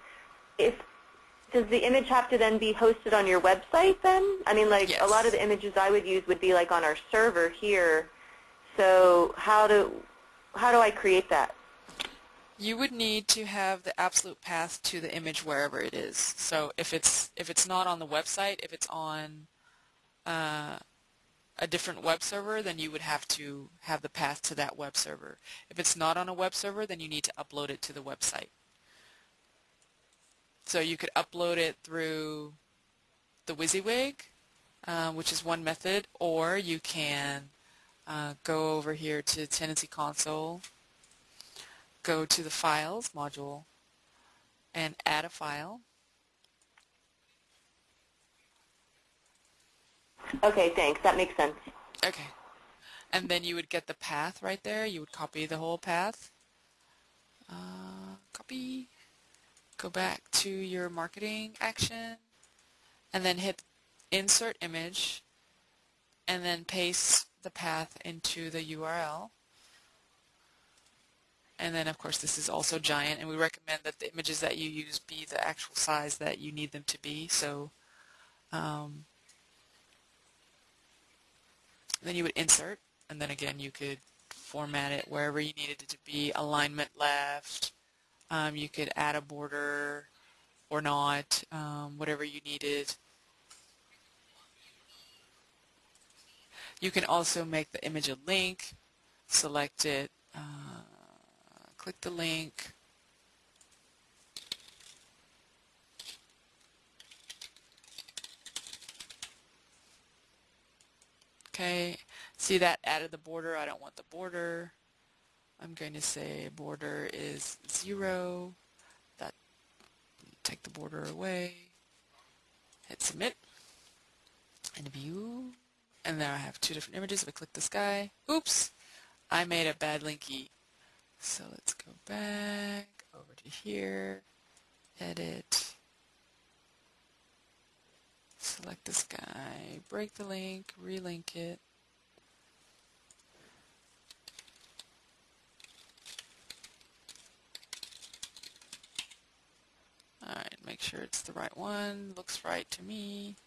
if, does the image have to then be hosted on your website then? I mean, like, yes. a lot of the images I would use would be like on our server here. So how do, how do I create that? You would need to have the absolute path to the image wherever it is. So if it's if it's not on the website, if it's on uh, a different web server, then you would have to have the path to that web server. If it's not on a web server, then you need to upload it to the website. So you could upload it through the WYSIWYG, uh, which is one method, or you can uh, go over here to Tendenci Console, go to the Files module, and add a file. Okay, thanks. That makes sense. Okay. And then you would get the path right there. You would copy the whole path. Uh, copy. Go back to your marketing action. And then hit insert image. And then paste the path into the URL. And then, of course, this is also giant. And we recommend that the images that you use be the actual size that you need them to be. So um, then you would insert, and then again you could format it wherever you needed it to be, alignment left. Um, you could add a border or not, um, whatever you needed. You can also make the image a link, select it, uh, click the link, Okay, see that added the border. I don't want the border. I'm going to say border is zero. That take the border away. Hit submit and view. And now I have two different images. If I click this guy, oops, I made a bad linky. So let's go back over to here, edit, select this guy, break the link, relink it. Alright, make sure it's the right one. Looks right to me.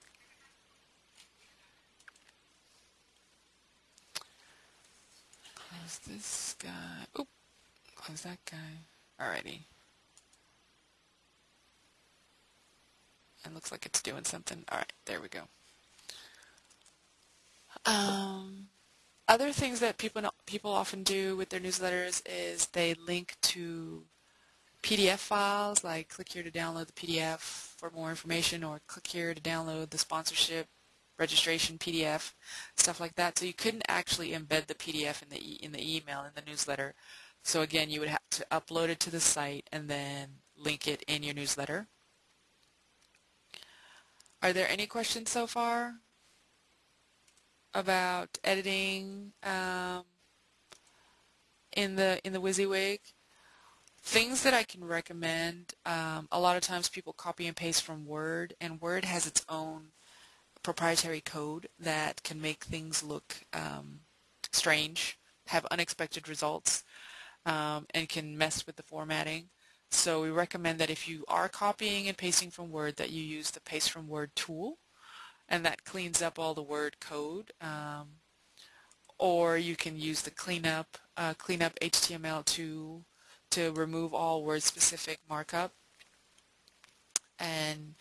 Close this guy. Oop! Close that guy. Alrighty. It looks like it's doing something. Alright, there we go. Um, other things that people people often do with their newsletters is they link to PDF files, like click here to download the PDF for more information, or click here to download the sponsorship registration PDF, stuff like that. So you couldn't actually embed the PDF in the e in the email in the newsletter. So again, you would have to upload it to the site and then link it in your newsletter. Are there any questions so far about editing um, in the in the WYSIWYG? Things that I can recommend, um, a lot of times people copy and paste from Word, and Word has its own proprietary code that can make things look um, strange, have unexpected results, um, and can mess with the formatting. So we recommend that if you are copying and pasting from Word that you use the Paste from Word tool and that cleans up all the Word code. Um, or you can use the cleanup, uh, cleanup HTML tool to remove all word-specific markup and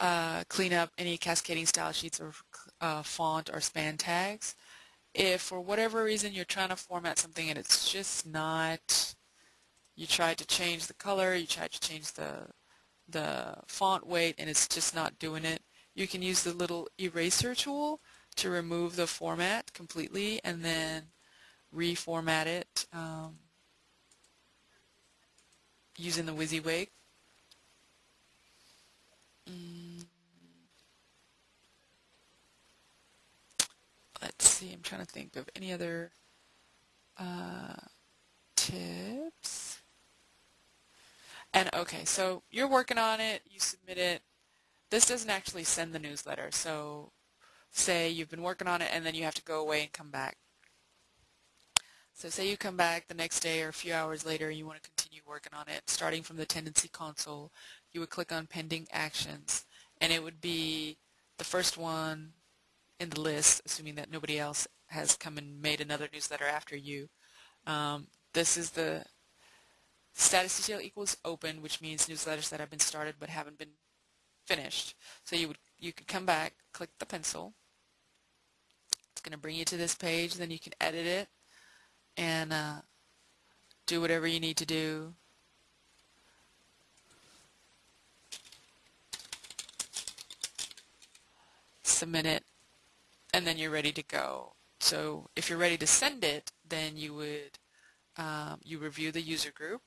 uh, clean up any cascading style sheets or uh, font or span tags. If for whatever reason you're trying to format something and it's just not you tried to change the color, you tried to change the the font weight and it's just not doing it. You can use the little eraser tool to remove the format completely and then reformat it um, using the WYSIWYG. Mm. Let's see, I'm trying to think of any other uh, tips. And okay, so you're working on it, you submit it. This doesn't actually send the newsletter. So say you've been working on it and then you have to go away and come back. So say you come back the next day or a few hours later and you want to continue working on it. Starting from the tendenci console, you would click on pending actions and it would be the first one in the list, assuming that nobody else has come and made another newsletter after you. Um, this is the Status detail equals open, which means newsletters that have been started but haven't been finished. So you would you could come back, click the pencil. It's going to bring you to this page. Then you can edit it and uh, do whatever you need to do. Submit it, and then you're ready to go. So if you're ready to send it, then you would um, you review the user group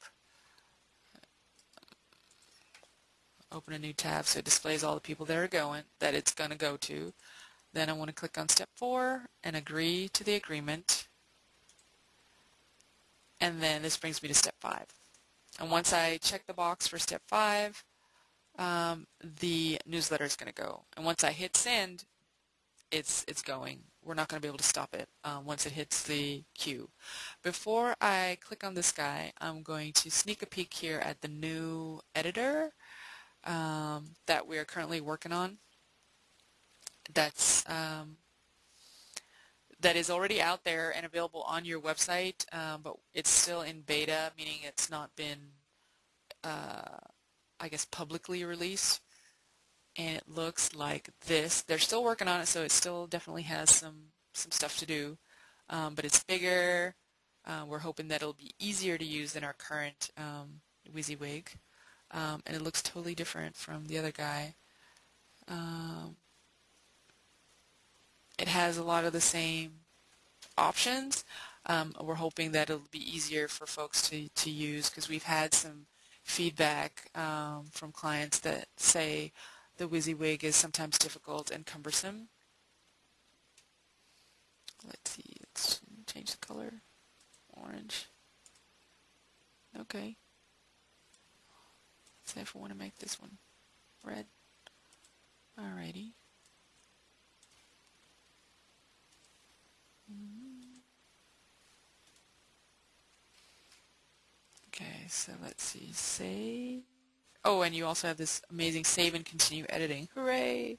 open a new tab so it displays all the people that are going, that it's going to go to. Then I want to click on step four and agree to the agreement. And then this brings me to step five. And once I check the box for step five, um, the newsletter is going to go. And once I hit send, it's it's going. We're not going to be able to stop it um, once it hits the queue. Before I click on this guy, I'm going to sneak a peek here at the new editor um, that we are currently working on that's um, that is already out there and available on your website, um, but it's still in beta, meaning it's not been, uh, I guess, publicly released. And it looks like this. They're still working on it, so it still definitely has some some stuff to do, um, but it's bigger. Uh, we're hoping that it'll be easier to use than our current um, WYSIWYG um, and it looks totally different from the other guy. Um, it has a lot of the same options. Um, we're hoping that it'll be easier for folks to, to use because we've had some feedback um, from clients that say the WYSIWYG is sometimes difficult and cumbersome. Let's see, let's change the color. Orange. Okay. Say if I want to make this one red. Alrighty. Mm-hmm. Okay, so let's see, save. Oh, and you also have this amazing save and continue editing. Hooray!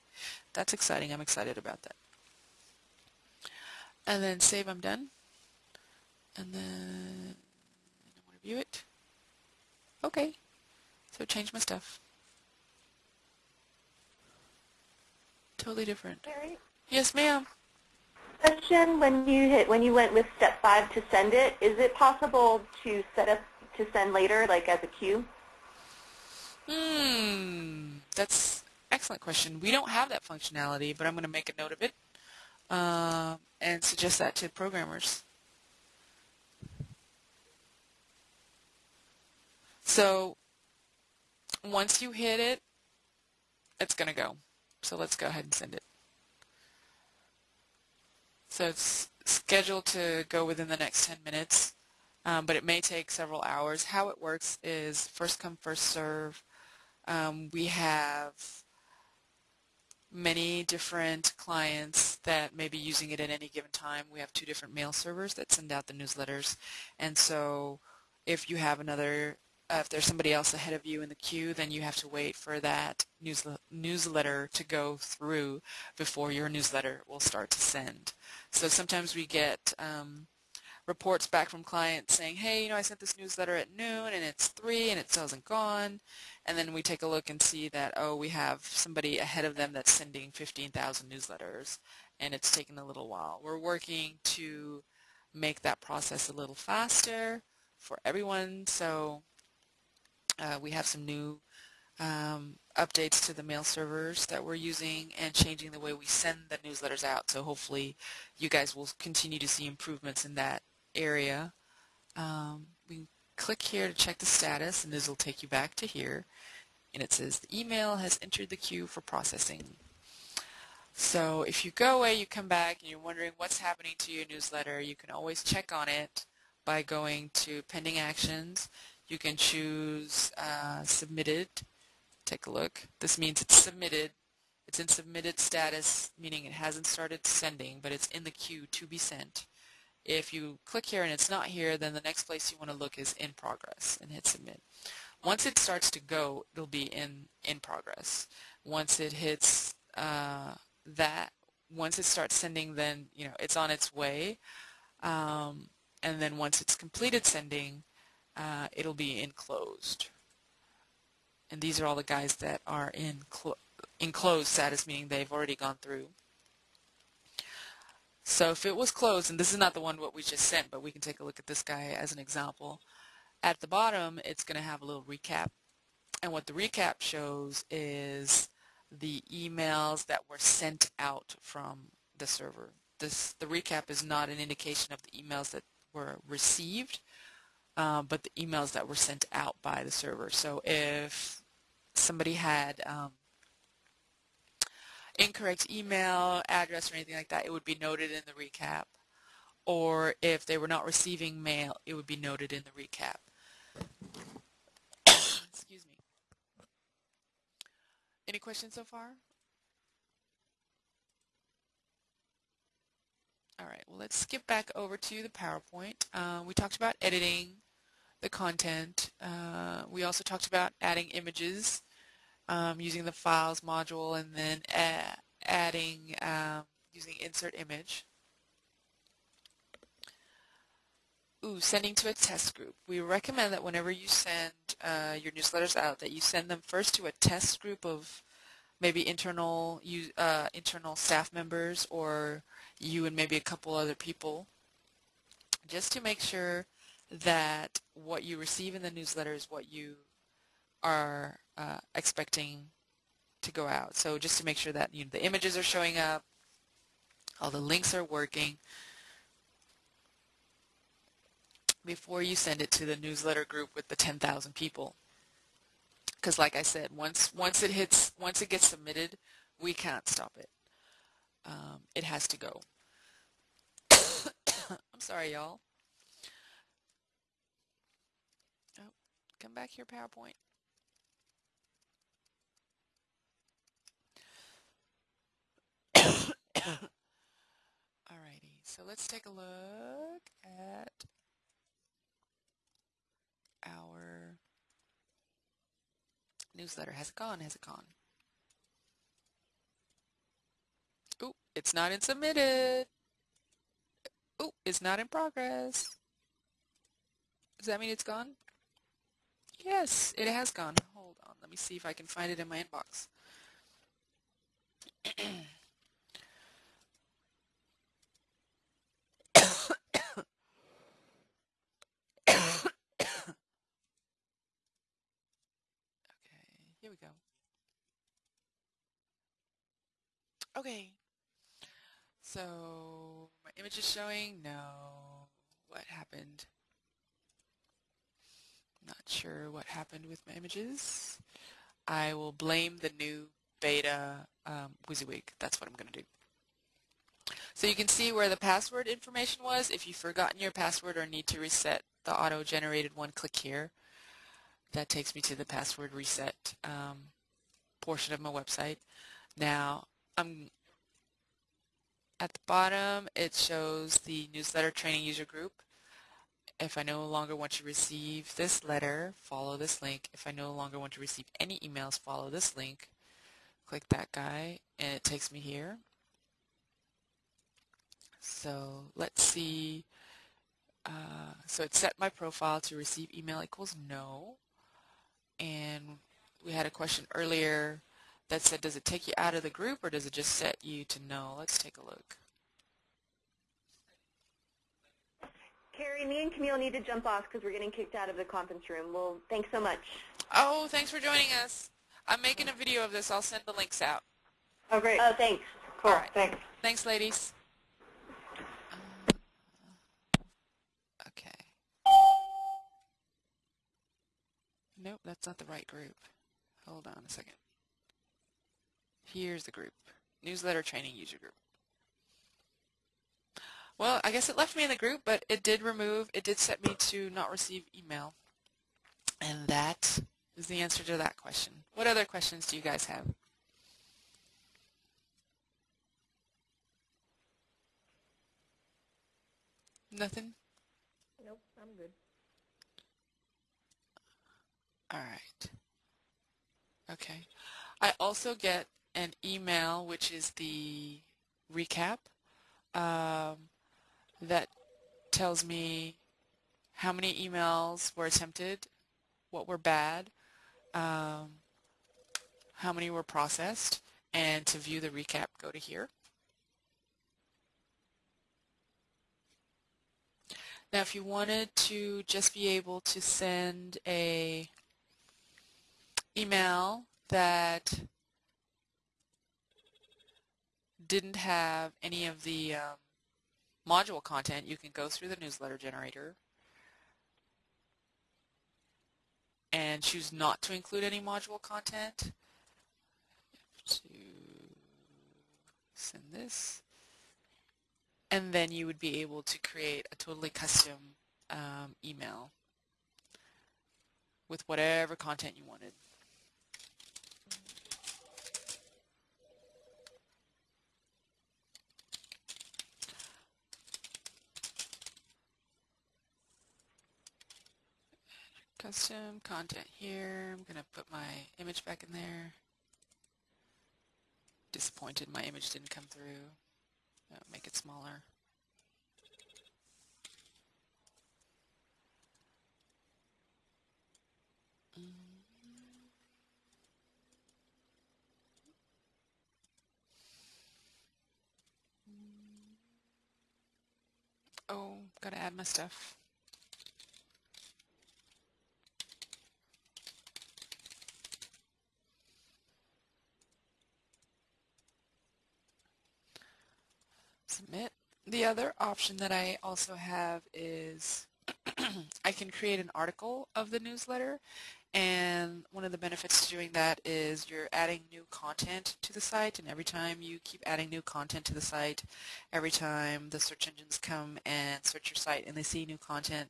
That's exciting. I'm excited about that. And then save, I'm done. And then I want to view it. Okay. So change my stuff. Totally different. Yes, ma'am. Question: When you hit when you went with step five to send it, is it possible to set up to send later, like as a queue? Hmm, that's excellent question. We don't have that functionality, but I'm going to make a note of it uh, and suggest that to programmers. So once you hit it, it's going to go. So let's go ahead and send it. So it's scheduled to go within the next 10 minutes, um, but it may take several hours. How it works is first come, first serve. Um, we have many different clients that may be using it at any given time. We have two different mail servers that send out the newsletters. And so if you have another, uh, if there's somebody else ahead of you in the queue, then you have to wait for that newsle newsletter to go through before your newsletter will start to send. So sometimes we get um, reports back from clients saying, hey, you know, I sent this newsletter at noon and it's 3 and it still hasn't gone. And then we take a look and see that, oh, we have somebody ahead of them that's sending 15,000 newsletters and it's taken a little while. We're working to make that process a little faster for everyone. So uh, we have some new um, updates to the mail servers that we're using and changing the way we send the newsletters out. So hopefully you guys will continue to see improvements in that area. Um, we click here to check the status and this will take you back to here and it says the email has entered the queue for processing. So if you go away, you come back and you're wondering what's happening to your newsletter, you can always check on it by going to pending actions. You can choose uh, submitted. Take a look. This means it's submitted. It's in submitted status, meaning it hasn't started sending, but it's in the queue to be sent. If you click here and it's not here, then the next place you want to look is in progress and hit submit. Once it starts to go, it'll be in, in progress. Once it hits uh, that, once it starts sending, then you know it's on its way. Um, and then once it's completed sending, uh, it'll be enclosed. And these are all the guys that are in enclosed status, meaning they've already gone through. So if it was closed, and this is not the one what we just sent, but we can take a look at this guy as an example. At the bottom, it's going to have a little recap. And what the recap shows is the emails that were sent out from the server. This The recap is not an indication of the emails that were received, uh, but the emails that were sent out by the server. So if somebody had um, incorrect email address or anything like that, it would be noted in the recap. Or if they were not receiving mail, it would be noted in the recap. Excuse me. Any questions so far? All right, well, let's skip back over to the PowerPoint. Uh, we talked about editing the content. Uh, we also talked about adding images um, using the files module and then adding um, using insert image. Ooh, sending to a test group. We recommend that whenever you send uh, your newsletters out that you send them first to a test group of maybe internal uh, internal staff members or you and maybe a couple other people just to make sure that what you receive in the newsletter is what you are uh, expecting to go out. So just to make sure that you know, the images are showing up, all the links are working before you send it to the newsletter group with the 10,000 people. Because like I said, once once it hits, once it gets submitted, we can't stop it. Um, it has to go. I'm sorry, y'all. Oh, come back here, PowerPoint. Alrighty, so let's take a look at our newsletter. Has it gone? Has it gone? Oh, it's not in submitted. Oh, it's not in progress. Does that mean it's gone? Yes, it has gone. Hold on. Let me see if I can find it in my inbox. Here we go. Okay. So my image is showing. No. What happened? Not sure what happened with my images. I will blame the new beta um, WYSIWYG. That's what I'm going to do. So you can see where the password information was. If you've forgotten your password or need to reset the auto-generated one, click here. That takes me to the password reset um, portion of my website. Now, I'm at the bottom, it shows the newsletter training user group. If I no longer want to receive this letter, follow this link. If I no longer want to receive any emails, follow this link. Click that guy, and it takes me here. So let's see. Uh, so it set my profile to receive email equals no. And we had a question earlier that said, does it take you out of the group or does it just set you to no? Let's take a look. Carrie, me and Camille need to jump off because we're getting kicked out of the conference room. Well, thanks so much. Oh, thanks for joining us. I'm making a video of this. I'll send the links out. Oh, great. Oh, thanks. cool. all right. Thanks. Thanks, ladies. Uh, okay. Nope, that's not the right group. Hold on a second. Here's the group. Newsletter Training User Group. Well, I guess it left me in the group, but it did remove, it did set me to not receive email. And that is the answer to that question. What other questions do you guys have? Nothing? Nope, I'm good. All right. Okay. I also get an email, which is the recap, um, that tells me how many emails were attempted, what were bad, um, how many were processed, and to view the recap, go to here. Now, if you wanted to just be able to send a email that didn't have any of the um, module content, you can go through the newsletter generator and choose not to include any module content. To send this. And then you would be able to create a totally custom um, email with whatever content you wanted. Custom content here. I'm going to put my image back in there. Disappointed my image didn't come through. I'll make it smaller. Mm. Oh, gotta add my stuff. Submit. The other option that I also have is I can create an article of the newsletter and one of the benefits to doing that is you're adding new content to the site and every time you keep adding new content to the site, every time the search engines come and search your site and they see new content,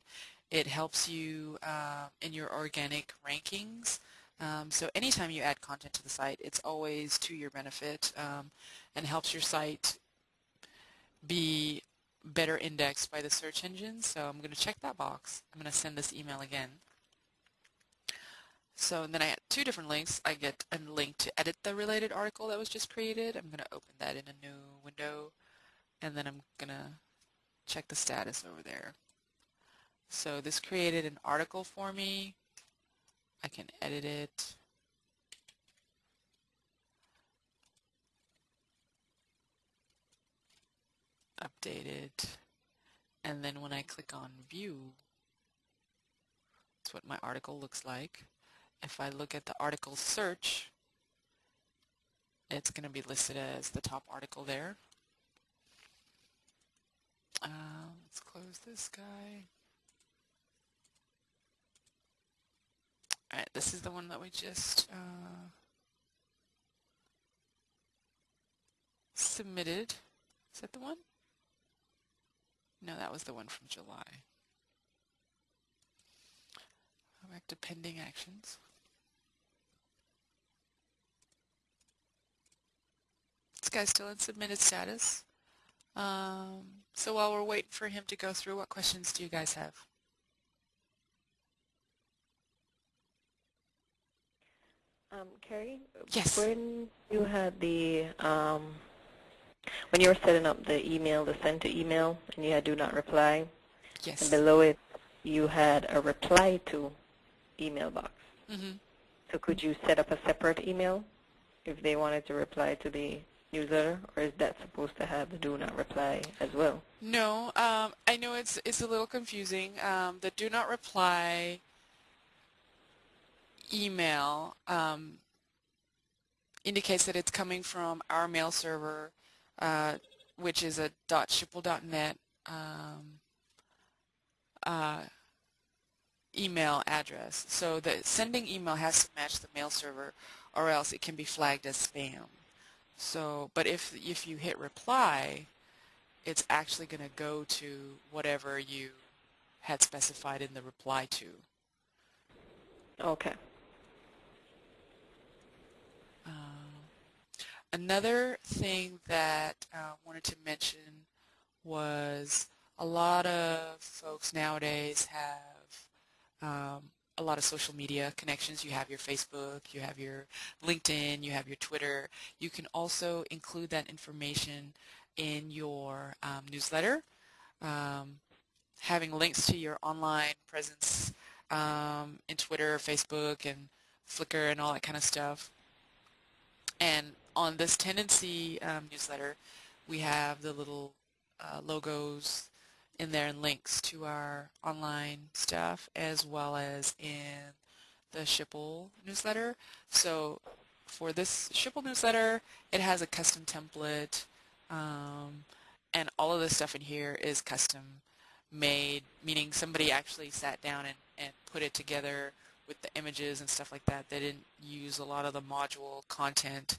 it helps you uh, in your organic rankings. Um, so anytime you add content to the site, it's always to your benefit um, and helps your site be better indexed by the search engines. So I'm going to check that box. I'm going to send this email again. So then I had two different links. I get a link to edit the related article that was just created. I'm going to open that in a new window and then I'm going to check the status over there. So this created an article for me. I can edit it. Updated. And then when I click on view, that's what my article looks like if I look at the article search, it's going to be listed as the top article there. Uh, let's close this guy. Alright, this is the one that we just uh, submitted. Is that the one? No, that was the one from July. Go back to pending actions. This guy's still in submitted status. Um, so while we're waiting for him to go through, what questions do you guys have? Um, Carrie? Yes. When you had the, um, when you were setting up the email, the send to email, and you had do not reply, Yes. and below it you had a reply to email box. Mm-hmm. So could you set up a separate email if they wanted to reply to the newsletter, or is that supposed to have the do not reply as well? No, um, I know it's it's a little confusing. Um, the do not reply email um, indicates that it's coming from our mail server, uh, which is a .schipul.net um, uh, email address. So the sending email has to match the mail server, or else it can be flagged as spam. So, but if if you hit reply, it's actually going to go to whatever you had specified in the reply to. Okay. Another thing that I uh, wanted to mention was a lot of folks nowadays have um, a lot of social media connections. You have your Facebook, you have your LinkedIn, you have your Twitter. You can also include that information in your um, newsletter. Um, having links to your online presence um, in Twitter, Facebook, and Flickr and all that kind of stuff. And on this Tendenci um, newsletter, we have the little uh, logos in there and links to our online stuff as well as in the Schipul newsletter. So for this Schipul newsletter, it has a custom template um, and all of the stuff in here is custom made, meaning somebody actually sat down and, and put it together with the images and stuff like that. They didn't use a lot of the module content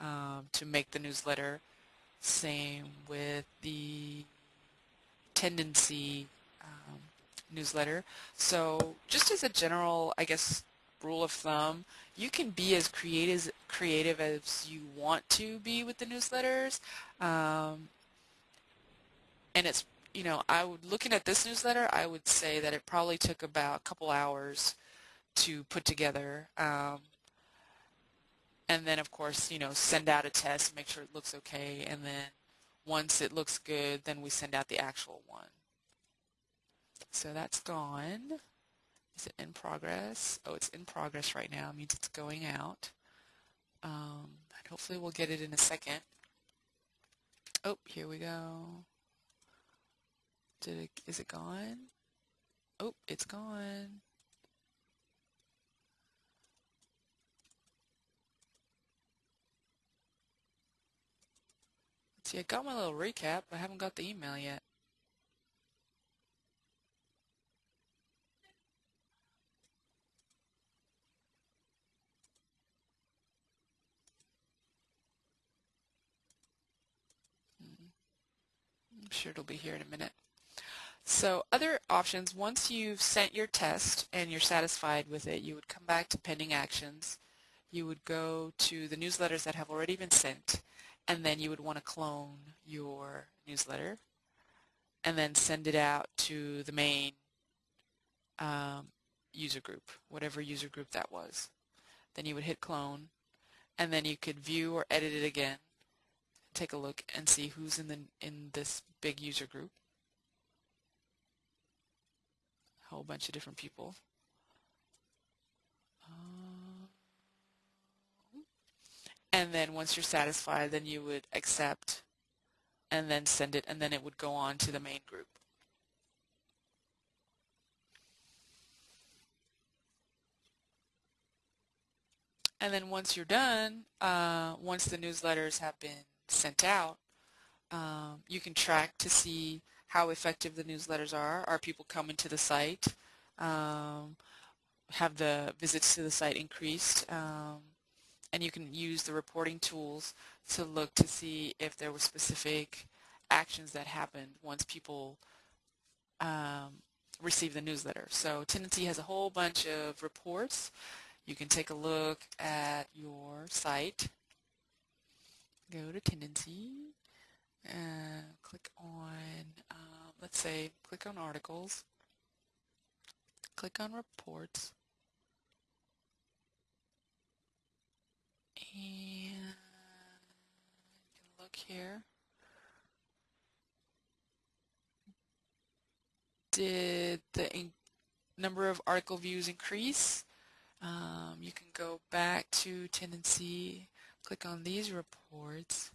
um, to make the newsletter. Same with the Tendenci um, newsletter. So just as a general, I guess, rule of thumb, you can be as creative, creative as you want to be with the newsletters. Um, and it's, you know, I would, looking at this newsletter, I would say that it probably took about a couple hours to put together. Um, and then, of course, you know, send out a test, make sure it looks okay, and then once it looks good, then we send out the actual one. So that's gone. Is it in progress? Oh, it's in progress right now. It means it's going out. Um, and hopefully we'll get it in a second. Oh, here we go. Did it, is it gone? Oh, it's gone. See, I got my little recap, but I haven't got the email yet. Hmm. I'm sure it'll be here in a minute. So other options, once you've sent your test and you're satisfied with it, you would come back to pending actions. You would go to the newsletters that have already been sent and then you would want to clone your newsletter and then send it out to the main um, user group, whatever user group that was. Then you would hit clone and then you could view or edit it again, take a look and see who's in the in this big user group. A whole bunch of different people. And then once you're satisfied then you would accept and then send it and then it would go on to the main group. And then once you're done, uh, once the newsletters have been sent out, um, you can track to see how effective the newsletters are. Are people coming to the site? Um, have the visits to the site increased. Um, and you can use the reporting tools to look to see if there were specific actions that happened once people um, the newsletter. So Tendenci has a whole bunch of reports. You can take a look at your site. Go to Tendenci and click on, uh, let's say, click on articles. Click on reports. And you can look here. Did the number of article views increase? Um, you can go back to Tendenci, click on these reports.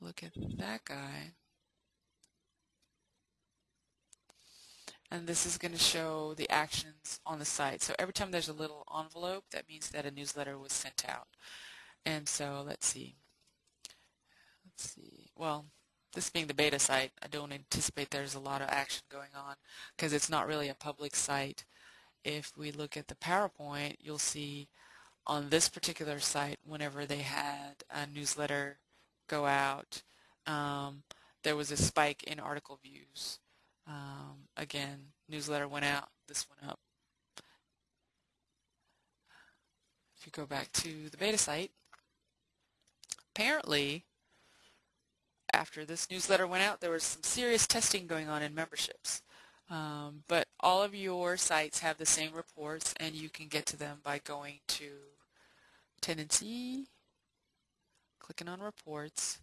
Look at that guy. And this is going to show the actions on the site. So every time there's a little envelope, that means that a newsletter was sent out. And so let's see. Let's see. Well, this being the beta site, I don't anticipate there's a lot of action going on because it's not really a public site. If we look at the PowerPoint, you'll see on this particular site, whenever they had a newsletter go out, um, there was a spike in article views. Um, again, newsletter went out, this went up. If you go back to the beta site, apparently after this newsletter went out, there was some serious testing going on in memberships. Um, but all of your sites have the same reports and you can get to them by going to Tendenci, clicking on reports,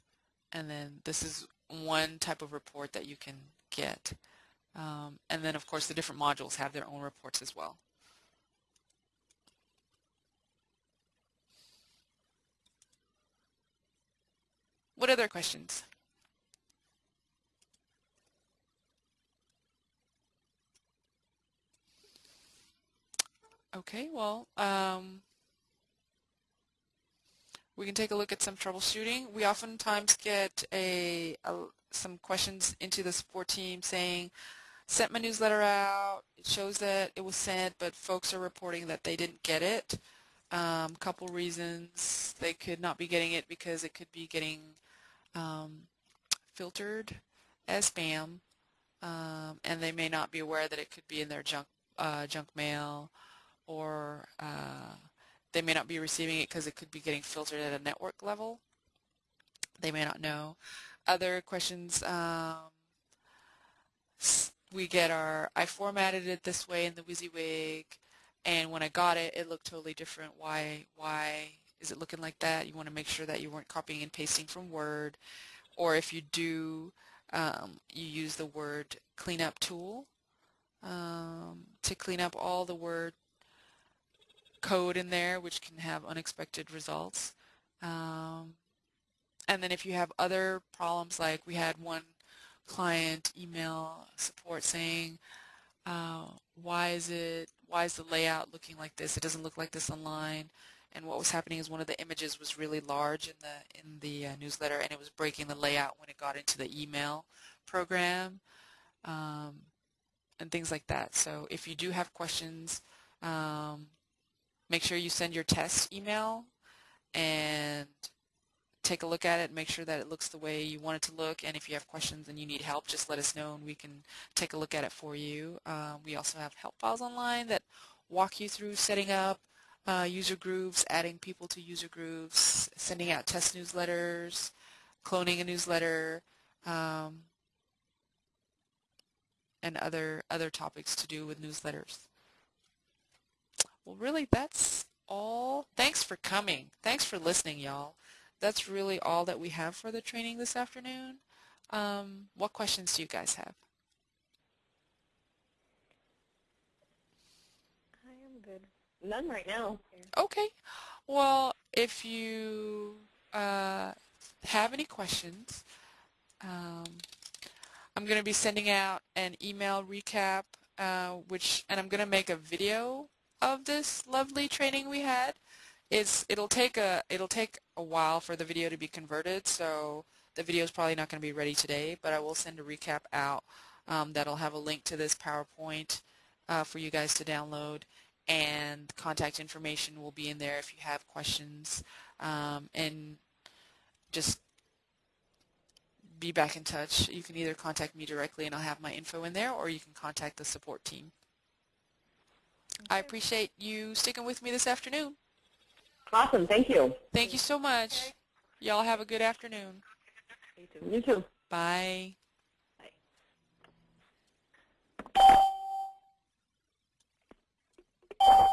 and then this is one type of report that you can get. Um, and then, of course, the different modules have their own reports as well. What other questions? Okay, well, um, we can take a look at some troubleshooting. We oftentimes get a, a, some questions into the support team saying, sent my newsletter out. It shows that it was sent, but folks are reporting that they didn't get it. Um, couple reasons. They could not be getting it because it could be getting um, filtered as spam, um, and they may not be aware that it could be in their junk uh, junk mail, or uh, they may not be receiving it because it could be getting filtered at a network level. They may not know. Other questions. We get our, I formatted it this way in the WYSIWYG, and when I got it, it looked totally different. Why, why is it looking like that? You want to make sure that you weren't copying and pasting from Word, or if you do, um, you use the Word cleanup tool um, to clean up all the Word code in there, which can have unexpected results. Um, and then if you have other problems, like we had one client email support saying, uh, why is it, why is the layout looking like this? It doesn't look like this online. And what was happening is one of the images was really large in the in the uh, newsletter, and it was breaking the layout when it got into the email program, um, and things like that. So if you do have questions, um, make sure you send your test email and take a look at it, make sure that it looks the way you want it to look, and if you have questions and you need help, just let us know and we can take a look at it for you. Um, we also have help files online that walk you through setting up uh, user groups, adding people to user groups, sending out test newsletters, cloning a newsletter, um, and other other topics to do with newsletters. Well, really, that's all. Thanks for coming. Thanks for listening, y'all that's really all that we have for the training this afternoon. Um, what questions do you guys have? I am good. None right now. Okay. Well, if you uh, have any questions, um, I'm going to be sending out an email recap, uh, which, and I'm going to make a video of this lovely training we had. It's it'll take a it'll take a while for the video to be converted, so the video is probably not going to be ready today, but I will send a recap out um, that'll have a link to this PowerPoint uh, for you guys to download and contact information will be in there if you have questions um, and just be back in touch. You can either contact me directly and I'll have my info in there or you can contact the support team. I appreciate you sticking with me this afternoon. Awesome. Thank you. Thank you so much. Y'all have a good afternoon. You too. You too. Bye. Bye.